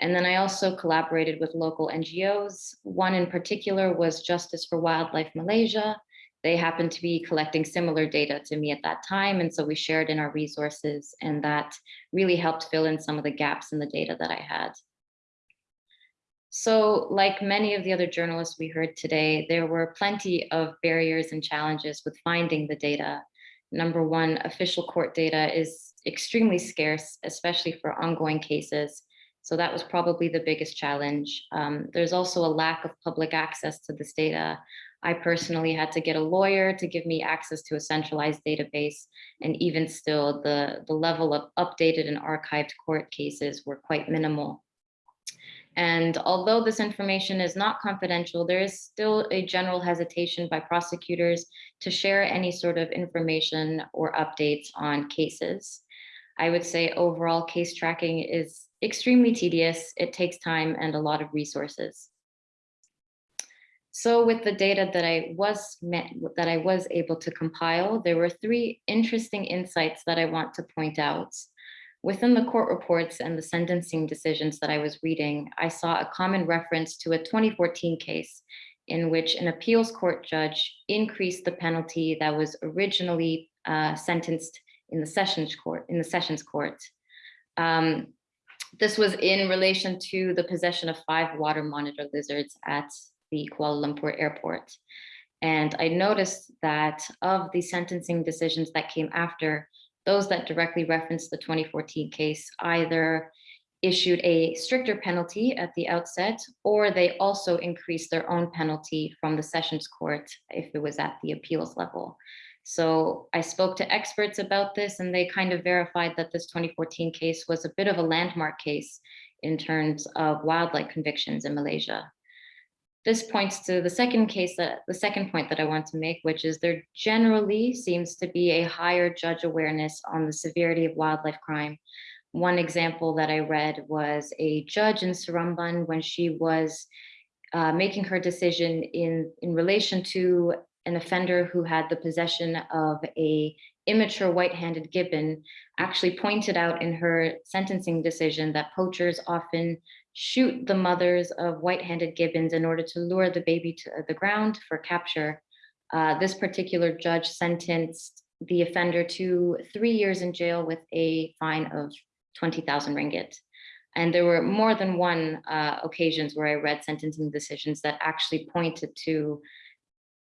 H: And then I also collaborated with local NGOs. One in particular was Justice for Wildlife Malaysia. They happened to be collecting similar data to me at that time. And so we shared in our resources and that really helped fill in some of the gaps in the data that I had. So like many of the other journalists we heard today, there were plenty of barriers and challenges with finding the data. Number one, official court data is extremely scarce, especially for ongoing cases. So that was probably the biggest challenge. Um, there's also a lack of public access to this data. I personally had to get a lawyer to give me access to a centralized database. And even still, the, the level of updated and archived court cases were quite minimal. And although this information is not confidential, there is still a general hesitation by prosecutors to share any sort of information or updates on cases. I would say overall case tracking is extremely tedious. It takes time and a lot of resources. So with the data that I was met, that I was able to compile, there were three interesting insights that I want to point out. Within the court reports and the sentencing decisions that I was reading, I saw a common reference to a 2014 case in which an appeals court judge increased the penalty that was originally uh, sentenced in the sessions court. In the sessions court, um, this was in relation to the possession of five water monitor lizards at the Kuala Lumpur airport. And I noticed that of the sentencing decisions that came after, those that directly referenced the 2014 case either issued a stricter penalty at the outset, or they also increased their own penalty from the sessions court if it was at the appeals level. So I spoke to experts about this and they kind of verified that this 2014 case was a bit of a landmark case in terms of wildlife convictions in Malaysia. This points to the second case that the second point that I want to make, which is there generally seems to be a higher judge awareness on the severity of wildlife crime. One example that I read was a judge in Seremban when she was uh, making her decision in, in relation to an offender who had the possession of a immature white-handed gibbon actually pointed out in her sentencing decision that poachers often shoot the mothers of white-handed gibbons in order to lure the baby to the ground for capture. Uh, this particular judge sentenced the offender to three years in jail with a fine of 20,000 ringgit. And there were more than one uh, occasions where I read sentencing decisions that actually pointed to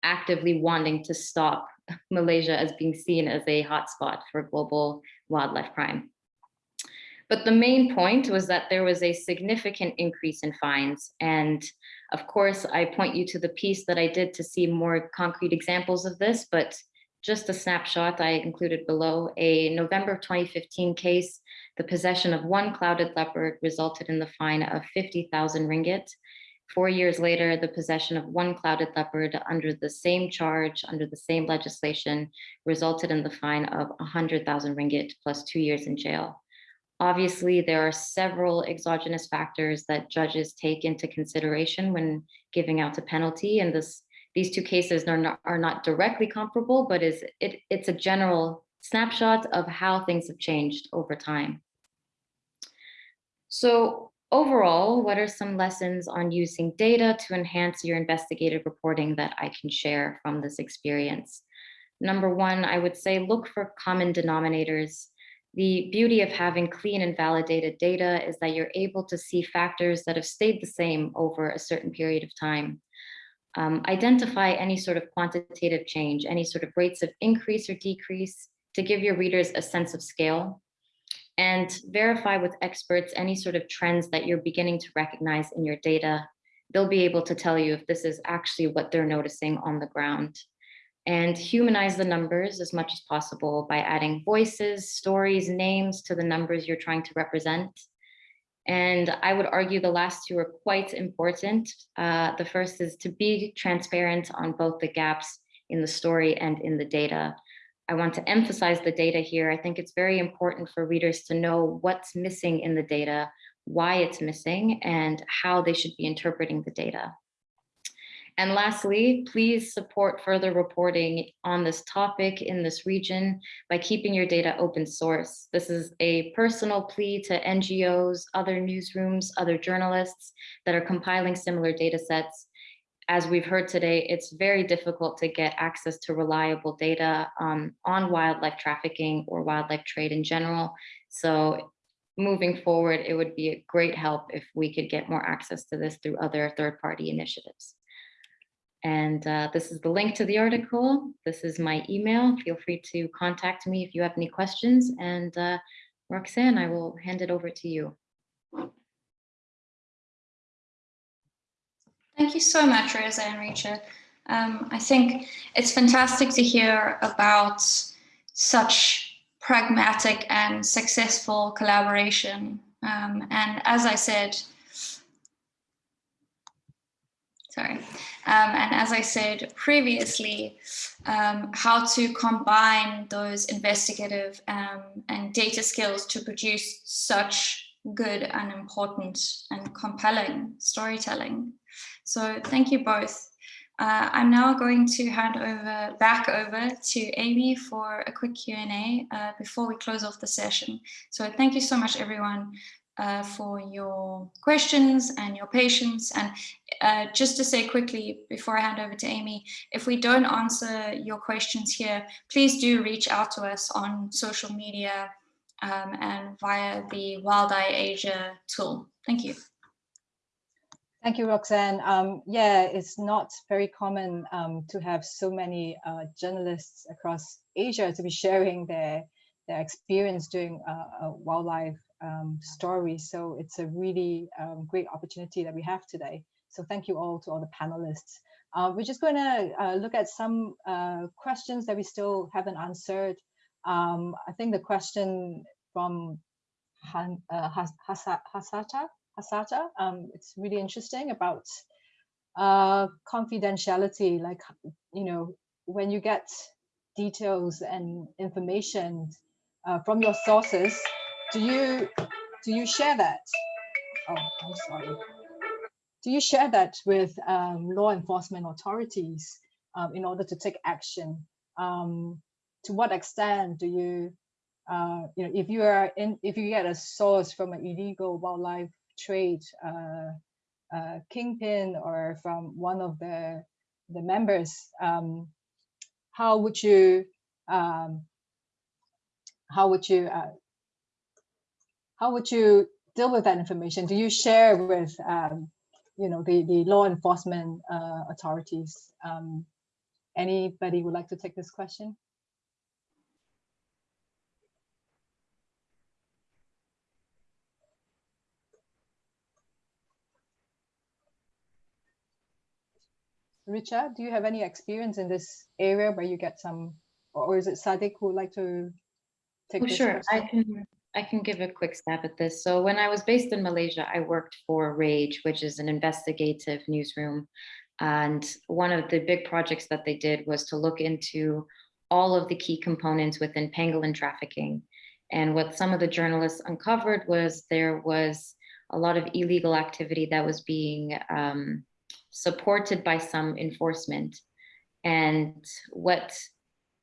H: actively wanting to stop Malaysia as being seen as a hotspot for global wildlife crime. But the main point was that there was a significant increase in fines. And of course, I point you to the piece that I did to see more concrete examples of this, but just a snapshot I included below, a November 2015 case, the possession of one clouded leopard resulted in the fine of 50,000 ringgit. Four years later, the possession of one clouded leopard under the same charge, under the same legislation, resulted in the fine of 100,000 ringgit plus two years in jail. Obviously, there are several exogenous factors that judges take into consideration when giving out a penalty, and this these two cases are not, are not directly comparable, but is it, it's a general snapshot of how things have changed over time. So Overall, what are some lessons on using data to enhance your investigative reporting that I can share from this experience? Number one, I would say look for common denominators. The beauty of having clean and validated data is that you're able to see factors that have stayed the same over a certain period of time. Um, identify any sort of quantitative change, any sort of rates of increase or decrease to give your readers a sense of scale and verify with experts any sort of trends that you're beginning to recognize in your data. They'll be able to tell you if this is actually what they're noticing on the ground. And humanize the numbers as much as possible by adding voices, stories, names to the numbers you're trying to represent. And I would argue the last two are quite important. Uh, the first is to be transparent on both the gaps in the story and in the data. I want to emphasize the data here. I think it's very important for readers to know what's missing in the data, why it's missing, and how they should be interpreting the data. And lastly, please support further reporting on this topic in this region by keeping your data open source. This is a personal plea to NGOs, other newsrooms, other journalists that are compiling similar data sets as we've heard today, it's very difficult to get access to reliable data um, on wildlife trafficking or wildlife trade in general. So moving forward, it would be a great help if we could get more access to this through other third-party initiatives. And uh, this is the link to the article. This is my email. Feel free to contact me if you have any questions. And uh, Roxanne, I will hand it over to you.
B: Thank you so much, Rosa and Richa. Um, I think it's fantastic to hear about such pragmatic and successful collaboration. Um, and as I said, sorry, um, and as I said previously, um, how to combine those investigative um, and data skills to produce such good and important and compelling storytelling. So thank you both. Uh, I'm now going to hand over back over to Amy for a quick Q&A uh, before we close off the session. So thank you so much, everyone, uh, for your questions and your patience. And uh, just to say quickly, before I hand over to Amy, if we don't answer your questions here, please do reach out to us on social media um, and via the WildEye Asia tool. Thank you.
A: Thank you, Roxanne. Um, yeah, it's not very common um, to have so many uh, journalists across Asia to be sharing their their experience doing uh, wildlife um, stories. So it's a really um, great opportunity that we have today. So thank you all to all the panelists. Uh, we're just going to uh, look at some uh, questions that we still haven't answered. Um, I think the question from Han, uh, Hasata Hasata. Um, it's really interesting about uh, confidentiality, like, you know, when you get details and information uh, from your sources, do you do you share that? Oh, I'm sorry. Do you share that with um, law enforcement authorities um, in order to take action? Um, to what extent do you, uh, you know, if you are in, if you get a source from an illegal wildlife trade uh, uh, kingpin or from one of the the members, um, how would you um, how would you uh, how would you deal with that information? Do you share with um, you know the the law enforcement uh, authorities? Um, anybody would like to take this question? Richard, do you have any experience in this area where you get some, or is it Sadiq who would like to take
H: oh,
A: this
H: Sure. I can, I can give a quick stab at this. So when I was based in Malaysia, I worked for RAGE, which is an investigative newsroom. And one of the big projects that they did was to look into all of the key components within pangolin trafficking. And what some of the journalists uncovered was there was a lot of illegal activity that was being um, supported by some enforcement. And what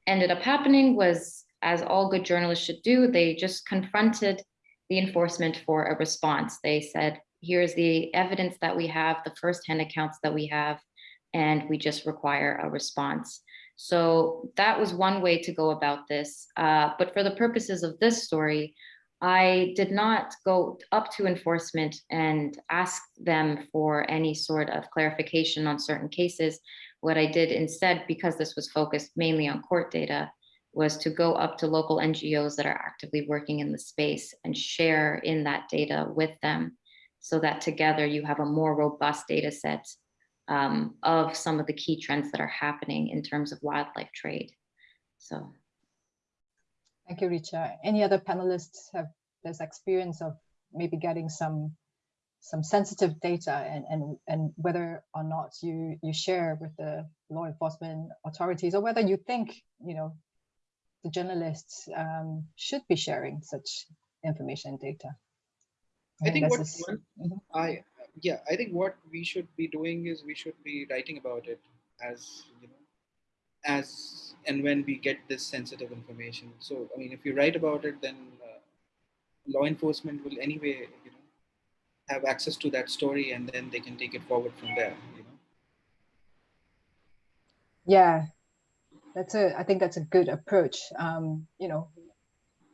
H: ended up happening was, as all good journalists should do, they just confronted the enforcement for a response. They said, here's the evidence that we have, the firsthand accounts that we have, and we just require a response. So that was one way to go about this. Uh, but for the purposes of this story, I did not go up to enforcement and ask them for any sort of clarification on certain cases. What I did instead, because this was focused mainly on court data, was to go up to local NGOs that are actively working in the space and share in that data with them so that together you have a more robust data set um, of some of the key trends that are happening in terms of wildlife trade. So
A: Thank you, Richa. Any other panelists have this experience of maybe getting some some sensitive data and and and whether or not you you share with the law enforcement authorities or whether you think you know the journalists um, should be sharing such information and data.
I: I think what
A: is, mm -hmm.
I: I yeah I think what we should be doing is we should be writing about it as you know as and when we get this sensitive information. So, I mean, if you write about it, then uh, law enforcement will anyway, you know, have access to that story and then they can take it forward from there, you know.
A: Yeah, that's a, I think that's a good approach. Um, you know,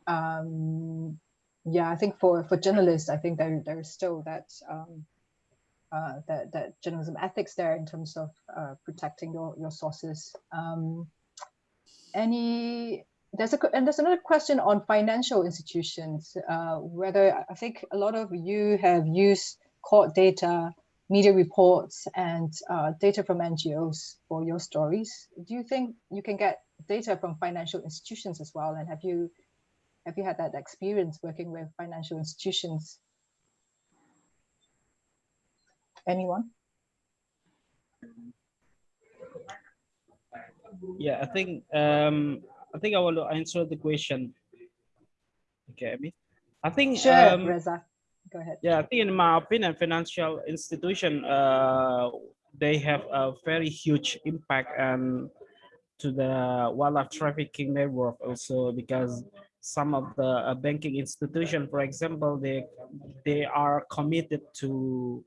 A: um, yeah, I think for for journalists, I think there there's still that um, uh, that that journalism ethics there in terms of uh, protecting your your sources. Um, any there's a and there's another question on financial institutions. Uh, whether I think a lot of you have used court data, media reports, and uh, data from NGOs for your stories. Do you think you can get data from financial institutions as well? And have you have you had that experience working with financial institutions? Anyone?
G: Yeah, I think um, I think I want to answer the question. Okay, I mean, I think
A: Sure,
G: um,
A: Reza. Go ahead.
G: yeah, I think in my opinion, financial institution uh, they have a very huge impact and to the wildlife trafficking network also because some of the uh, banking institution, for example, they they are committed to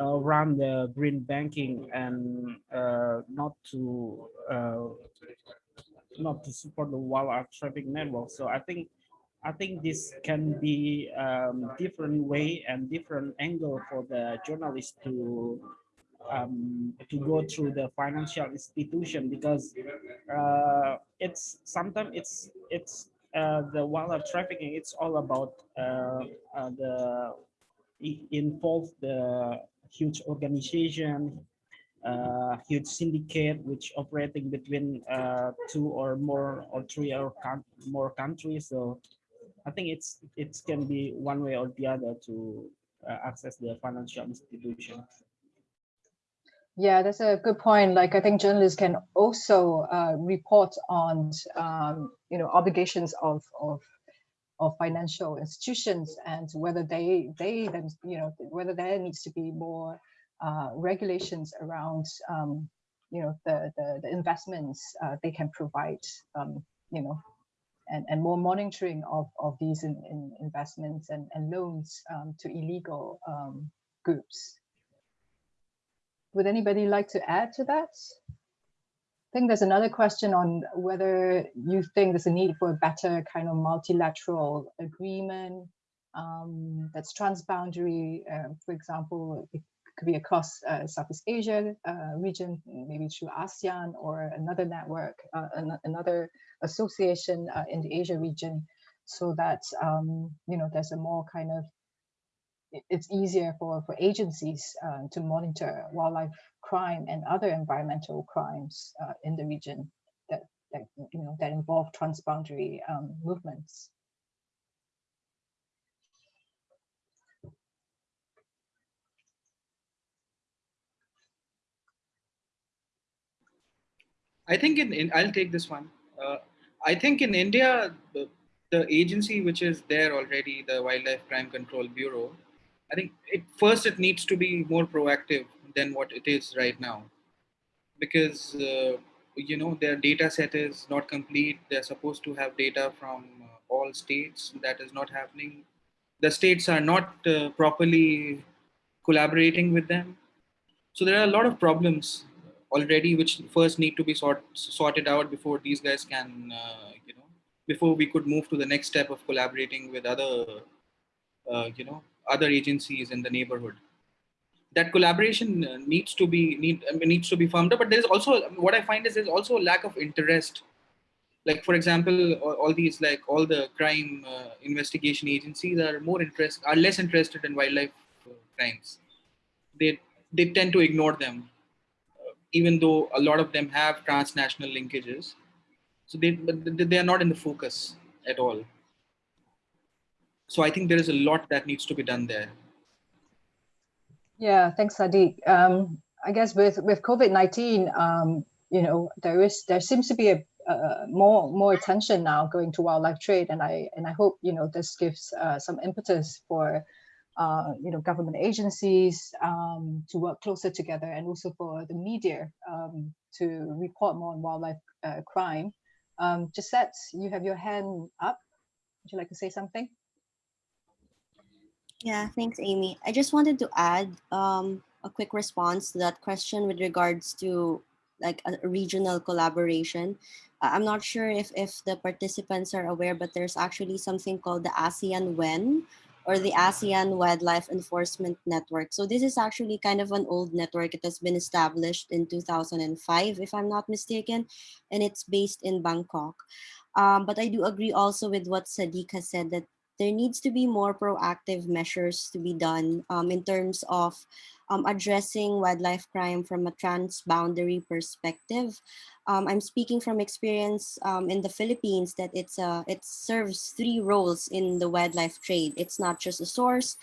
G: uh, run the green banking and uh, not to uh, not to support the wildlife traffic network. So I think I think this can be um, different way and different angle for the journalist to um, to go through the financial institution because uh, it's sometimes it's it's uh, the wildlife trafficking. It's all about uh, uh, the involve the huge organization, uh, huge syndicate which operating between uh, two or more or three or more countries. So I think it's it can be one way or the other to uh, access the financial institution.
A: Yeah, that's a good point. Like I think journalists can also uh, report on um, you know obligations of of of financial institutions and whether they they then you know whether there needs to be more uh, regulations around um, you know the the, the investments uh, they can provide um, you know and, and more monitoring of, of these in, in investments and, and loans um, to illegal um, groups. Would anybody like to add to that? I think there's another question on whether you think there's a need for a better kind of multilateral agreement um, that's transboundary. Uh, for example, it could be across uh, Southeast Asia uh, region, maybe through ASEAN or another network, uh, an another association uh, in the Asia region, so that um, you know there's a more kind of it's easier for, for agencies uh, to monitor wildlife crime and other environmental crimes uh, in the region that, that you know that involve transboundary um, movements.
E: I think in, in I'll take this one. Uh, I think in India, the, the agency which is there already, the Wildlife Crime Control Bureau, I think it first it needs to be more proactive than what it is right now, because uh, you know their data set is not complete. They're supposed to have data from uh, all states. That is not happening. The states are not uh, properly collaborating with them. So there are a lot of problems already which first need to be sort, sorted out before these guys can, uh, you know, before we could move to the next step of collaborating with other, uh, you know, other agencies in the neighborhood. That collaboration uh, needs to be need needs to be firmed up. But there's also what I find is there's also a lack of interest. Like for example, all, these like all the crime uh, investigation agencies are more interest are less interested in wildlife uh, crimes. They they tend to ignore them even though a lot of them have transnational linkages. So they, they are not in the focus at all. So I think there is a lot that needs to be done there.
A: Yeah, thanks, Sadiq. Um, I guess with with COVID nineteen, um, you know, there is there seems to be a uh, more more attention now going to wildlife trade, and I and I hope you know this gives uh, some impetus for uh, you know, government agencies um, to work closer together and also for the media um, to report more on wildlife uh, crime. Um, Jhesset, you have your hand up. Would you like to say something?
C: Yeah, thanks, Amy. I just wanted to add um, a quick response to that question with regards to like a regional collaboration. I'm not sure if, if the participants are aware, but there's actually something called the ASEAN WEN, or the ASEAN Wildlife Enforcement Network. So this is actually kind of an old network. It has been established in 2005, if I'm not mistaken, and it's based in Bangkok. Um, but I do agree also with what Sadiq has said that there needs to be more proactive measures to be done um, in terms of um, addressing wildlife crime from a transboundary perspective. Um, I'm speaking from experience um, in the Philippines that it's a, it serves three roles in the wildlife trade. It's not just a source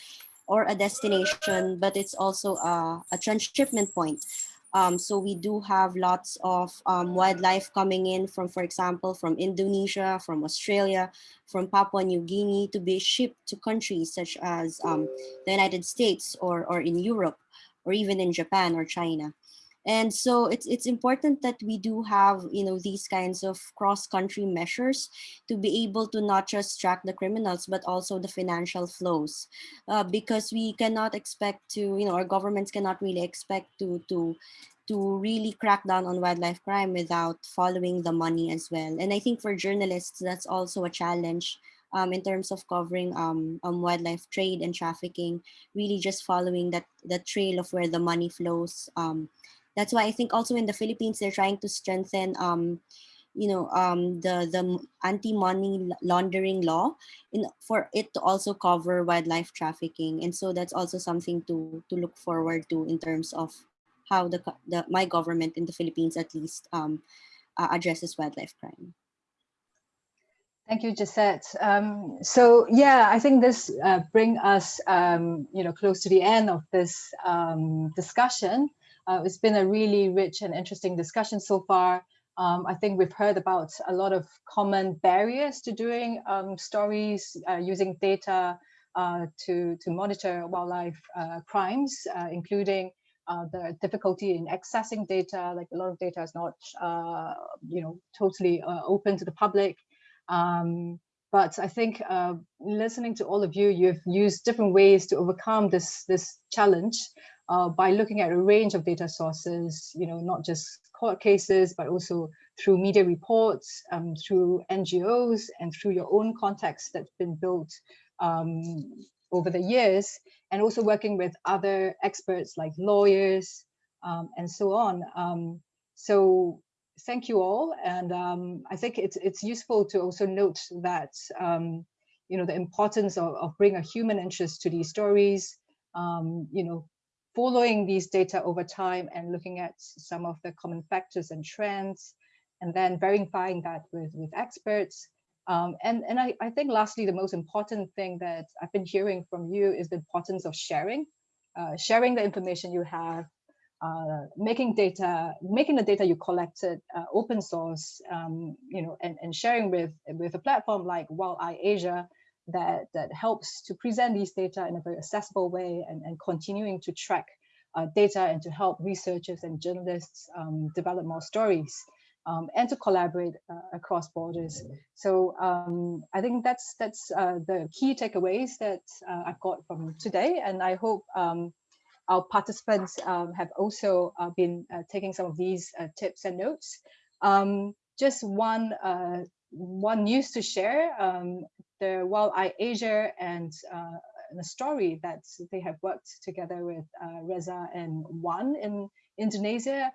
C: or a destination, but it's also a, a transshipment point. Um, so we do have lots of um, wildlife coming in from, for example, from Indonesia, from Australia, from Papua New Guinea to be shipped to countries such as um, the United States or, or in Europe or even in Japan or China. And so it's, it's important that we do have, you know, these kinds of cross-country measures to be able to not just track the criminals, but also the financial flows. Uh, because we cannot expect to, you know, our governments cannot really expect to, to, to really crack down on wildlife crime without following the money as well. And I think for journalists, that's also a challenge um, in terms of covering um, um, wildlife trade and trafficking, really just following that the trail of where the money flows. That's why I think also in the Philippines, they're trying to strengthen um, you know, um, the, the anti-money laundering law in, for it to also cover wildlife trafficking. And so that's also something to, to look forward to in terms of how the, the my government in the Philippines at least um, uh, addresses wildlife crime.
A: Thank you, Jhesset. Um, so yeah, I think this uh, bring us, um, you know, close to the end of this um, discussion. Uh, it's been a really rich and interesting discussion so far. Um, I think we've heard about a lot of common barriers to doing um, stories uh, using data uh, to, to monitor wildlife uh, crimes, uh, including the difficulty in accessing data, like a lot of data is not, you know, totally open to the public. Um, but I think uh, listening to all of you, you've used different ways to overcome this, this challenge uh, by looking at a range of data sources, you know, not just court cases, but also through media reports, um, through NGOs, and through your own context that's been built um, over the years, and also working with other experts like lawyers um, and so on. Um, so thank you all. And um, I think it's, it's useful to also note that, um, you know, the importance of, of bringing a human interest to these stories, you know, following these data over time and looking at some of the common factors and trends, and then verifying that with, with experts. Um, and and I, I think lastly, the most important thing that I've been hearing from you is the importance of sharing, uh, sharing the information you have, uh, making data, making the data you collected uh, open source, um, you know, and, and sharing with with a platform like WildEye Asia that that helps to present these data in a very accessible way and, and continuing to track uh, data and to help researchers and journalists um, develop more stories um, and to collaborate uh, across borders. So um, I think that's that's uh, the key takeaways that uh, I've got from today, and I hope um, our participants um, have also uh, been uh, taking some of these uh, tips and notes. Um, just one uh, one news to share, um, the WildEye Asia and uh, the story that they have worked together with uh, Reza and Wan in Indonesia.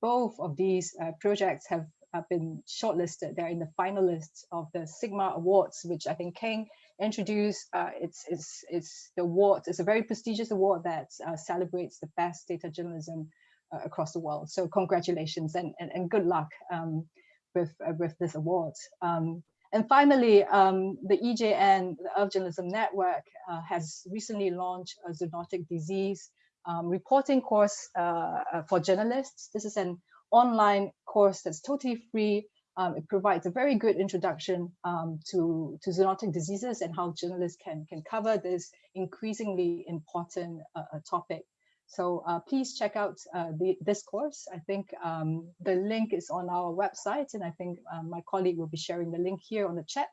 A: both of these projects have, have been shortlisted. They're in the finalists of the Sigma Awards, which I think Keng introduced. uh, it's, it's, it's the award, it's a very prestigious award that uh, celebrates the best data journalism uh, across the world. So congratulations and, and, and good luck um, with, uh, with this award. Um, and finally, um, the EJN, the Earth Journalism Network, uh, has recently launched a zoonotic disease um, reporting course uh, for journalists. This is an online course that's totally free um, it provides a very good introduction um, to, to zoonotic diseases and how journalists can, can cover this increasingly important uh, uh, topic. So uh, please check out uh, the, this course. I think um, the link is on our website and I think um, my colleague will be sharing the link here on the chat.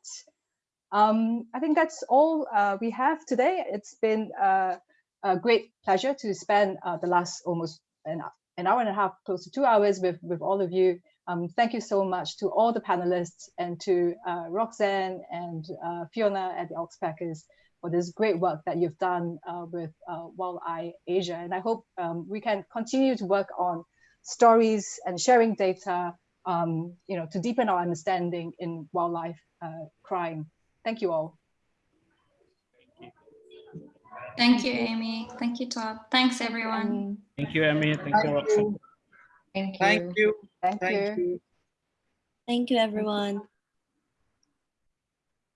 A: Um, I think that's all uh, we have today. It's been uh, a great pleasure to spend the last almost an, an hour and a half, close to two hours with, with all of you Um, thank you so much to all the panelists and to uh, Roxanne and uh, Fiona at the Oxpeckers for this great work that you've done uh, with uh, WildEye Asia. And I hope um, we can continue to work on stories and sharing data, um, you know, to deepen our understanding in wildlife uh, crime. Thank you all.
B: Thank you, Amy. Thank you, Todd. Thanks, everyone.
G: Thank you, Amy. Thank you, Roxanne.
H: Thank you.
I: Thank you.
A: Thank,
I: Thank
A: you.
I: you.
C: Thank you, everyone.